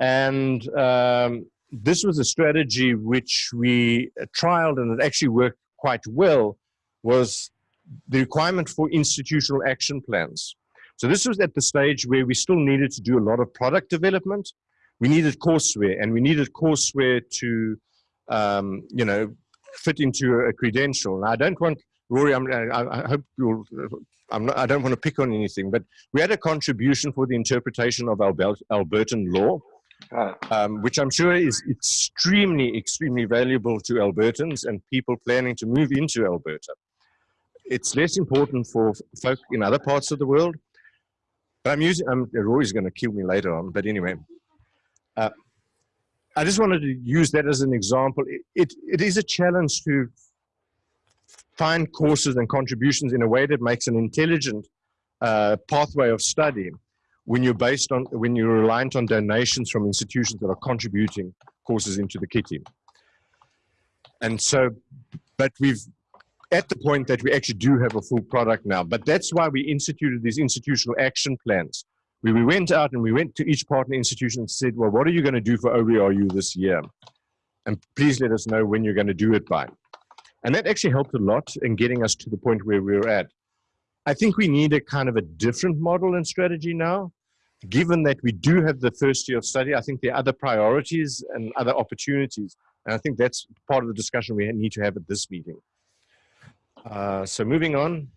And um, this was a strategy which we trialed and it actually worked quite well was the requirement for institutional action plans. So this was at the stage where we still needed to do a lot of product development. We needed courseware and we needed courseware to, um, you know, fit into a credential. Now, I don't want, Rory, I'm, I, I hope you'll, I'm not, I don't want to pick on anything, but we had a contribution for the interpretation of Albert, Albertan law. um, which I'm sure is extremely, extremely valuable to Albertans and people planning to move into Alberta. It's less important for folk in other parts of the world. I'm using, I'm, Rory's going to kill me later on, but anyway. Uh, I just wanted to use that as an example. It, it, it is a challenge to find courses and contributions in a way that makes an intelligent uh, pathway of study when you're based on when you're reliant on donations from institutions that are contributing courses into the kitty. And so, but we've at the point that we actually do have a full product now. But that's why we instituted these institutional action plans. We, we went out and we went to each partner institution and said, well, what are you going to do for OERU this year? And please let us know when you're going to do it by. And that actually helped a lot in getting us to the point where we're at. I think we need a kind of a different model and strategy now. Given that we do have the first year of study, I think there are other priorities and other opportunities. And I think that's part of the discussion we need to have at this meeting. Uh, so moving on.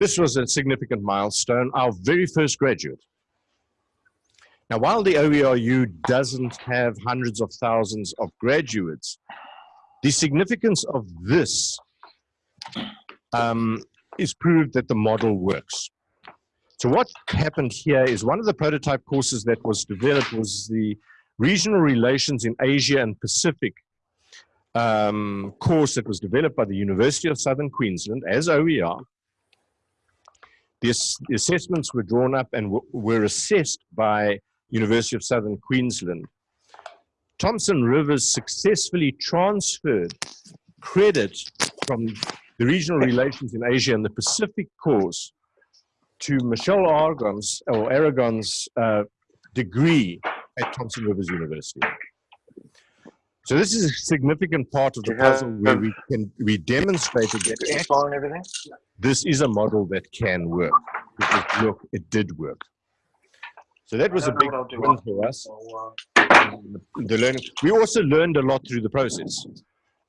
This was a significant milestone, our very first graduate. Now, while the OERU doesn't have hundreds of thousands of graduates, the significance of this um, is proved that the model works. So what happened here is one of the prototype courses that was developed was the Regional Relations in Asia and Pacific um, course that was developed by the University of Southern Queensland as OER. The, ass the assessments were drawn up and were assessed by University of Southern Queensland. Thompson Rivers successfully transferred credit from the regional relations in Asia and the Pacific course to Michelle Aragon's, or Aragon's uh, degree at Thompson Rivers University. So this is a significant part of the puzzle where we can we demonstrated that this is a model that can work. Because look, it did work. So that was a big win for us. The learning. We also learned a lot through the process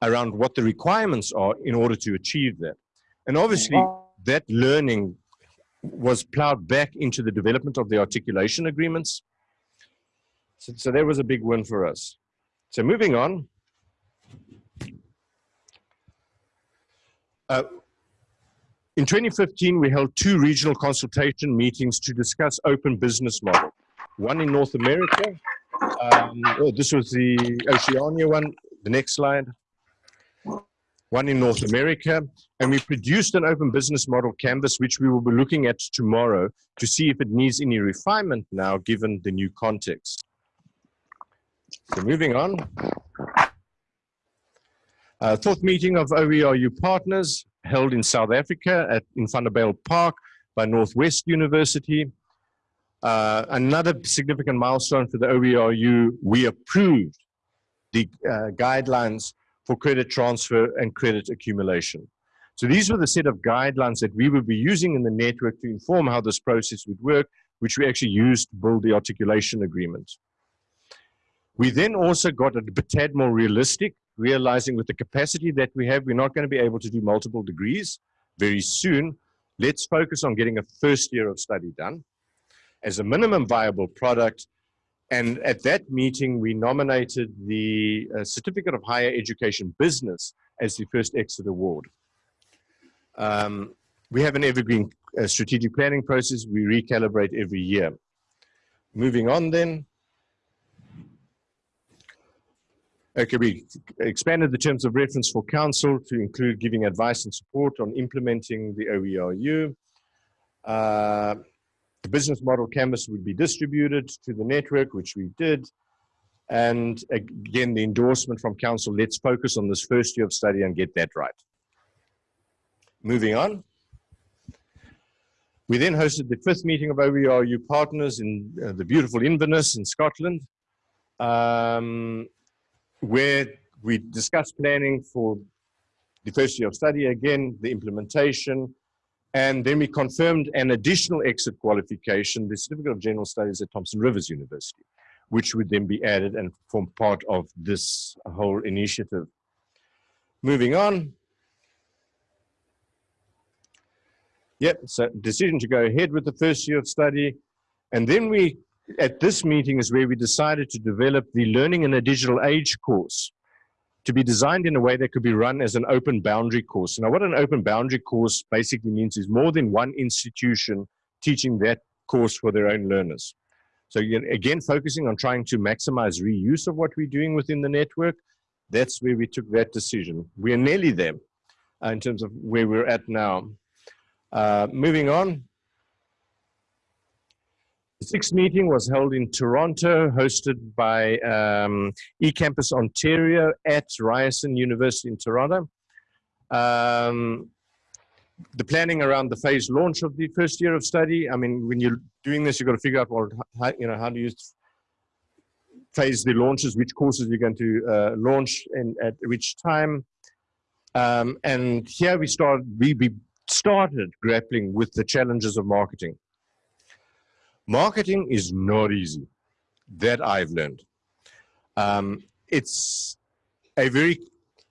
around what the requirements are in order to achieve that. And obviously oh. that learning was plowed back into the development of the articulation agreements. So, so that was a big win for us. So moving on. Uh, in 2015, we held two regional consultation meetings to discuss open business model. One in North America. Um, oh, this was the Oceania one. The next slide. One in North America. And we produced an open business model canvas, which we will be looking at tomorrow to see if it needs any refinement now, given the new context. So moving on. Uh, fourth meeting of OERU partners held in South Africa at in Vanderbijl Park by Northwest University. Uh, another significant milestone for the OERU, we approved the uh, guidelines for credit transfer and credit accumulation. So these were the set of guidelines that we would be using in the network to inform how this process would work, which we actually used to build the articulation agreement. We then also got a tad more realistic, realizing with the capacity that we have, we're not going to be able to do multiple degrees very soon. Let's focus on getting a first year of study done as a minimum viable product. And at that meeting, we nominated the uh, Certificate of Higher Education Business as the first exit award. Um, we have an evergreen uh, strategic planning process. We recalibrate every year. Moving on then. Okay, we expanded the terms of reference for council to include giving advice and support on implementing the OERU. Uh, the business model canvas would be distributed to the network, which we did. And again, the endorsement from council, let's focus on this first year of study and get that right. Moving on. We then hosted the fifth meeting of OERU partners in uh, the beautiful Inverness in Scotland. Um, where we discussed planning for the first year of study again, the implementation, and then we confirmed an additional exit qualification, the Certificate of General Studies at Thompson Rivers University, which would then be added and form part of this whole initiative. Moving on. Yep, so decision to go ahead with the first year of study. And then we at this meeting is where we decided to develop the Learning in a Digital Age course to be designed in a way that could be run as an open boundary course. Now, what an open boundary course basically means is more than one institution teaching that course for their own learners. So again, focusing on trying to maximize reuse of what we're doing within the network, that's where we took that decision. We are nearly there uh, in terms of where we're at now. Uh, moving on, sixth meeting was held in Toronto, hosted by um, eCampus Ontario at Ryerson University in Toronto. Um, the planning around the phase launch of the first year of study, I mean, when you're doing this, you've got to figure out, well, how, you know, how do you phase the launches, which courses you're going to uh, launch and at which time. Um, and here we start, we, we started grappling with the challenges of marketing. Marketing is not easy. That I've learned. Um, it's a very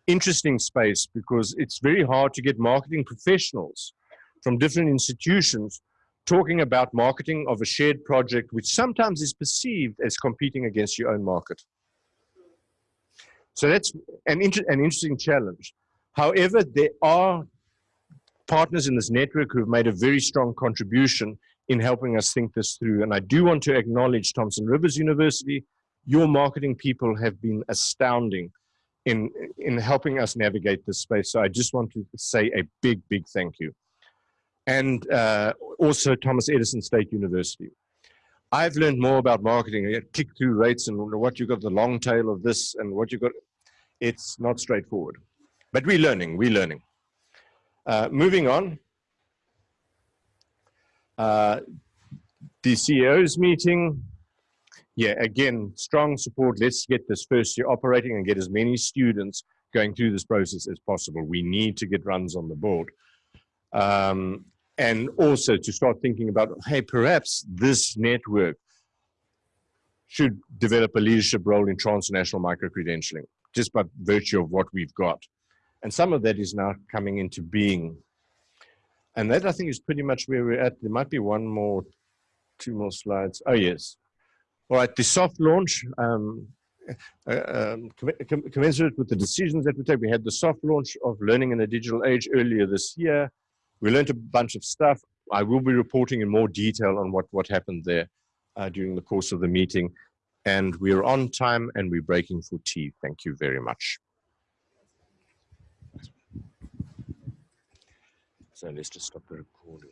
interesting space because it's very hard to get marketing professionals from different institutions talking about marketing of a shared project, which sometimes is perceived as competing against your own market. So that's an, inter an interesting challenge. However, there are partners in this network who have made a very strong contribution in helping us think this through. And I do want to acknowledge Thompson Rivers University. Your marketing people have been astounding in, in helping us navigate this space. So I just want to say a big, big thank you. And uh, also Thomas Edison State University. I've learned more about marketing, click-through rates and what you've got the long tail of this and what you've got. It's not straightforward, but we're learning, we're learning. Uh, moving on, uh, the CEO's meeting, yeah, again, strong support. Let's get this first year operating and get as many students going through this process as possible. We need to get runs on the board. Um, and also to start thinking about, hey, perhaps this network should develop a leadership role in transnational micro-credentialing, just by virtue of what we've got. And some of that is now coming into being and that I think is pretty much where we're at. There might be one more, two more slides. Oh, yes. All right, the soft launch, um, uh, um, commensurate with the decisions that we take, we had the soft launch of Learning in a Digital Age earlier this year. We learned a bunch of stuff. I will be reporting in more detail on what, what happened there uh, during the course of the meeting. And we're on time and we're breaking for tea. Thank you very much. So let's just stop the recording.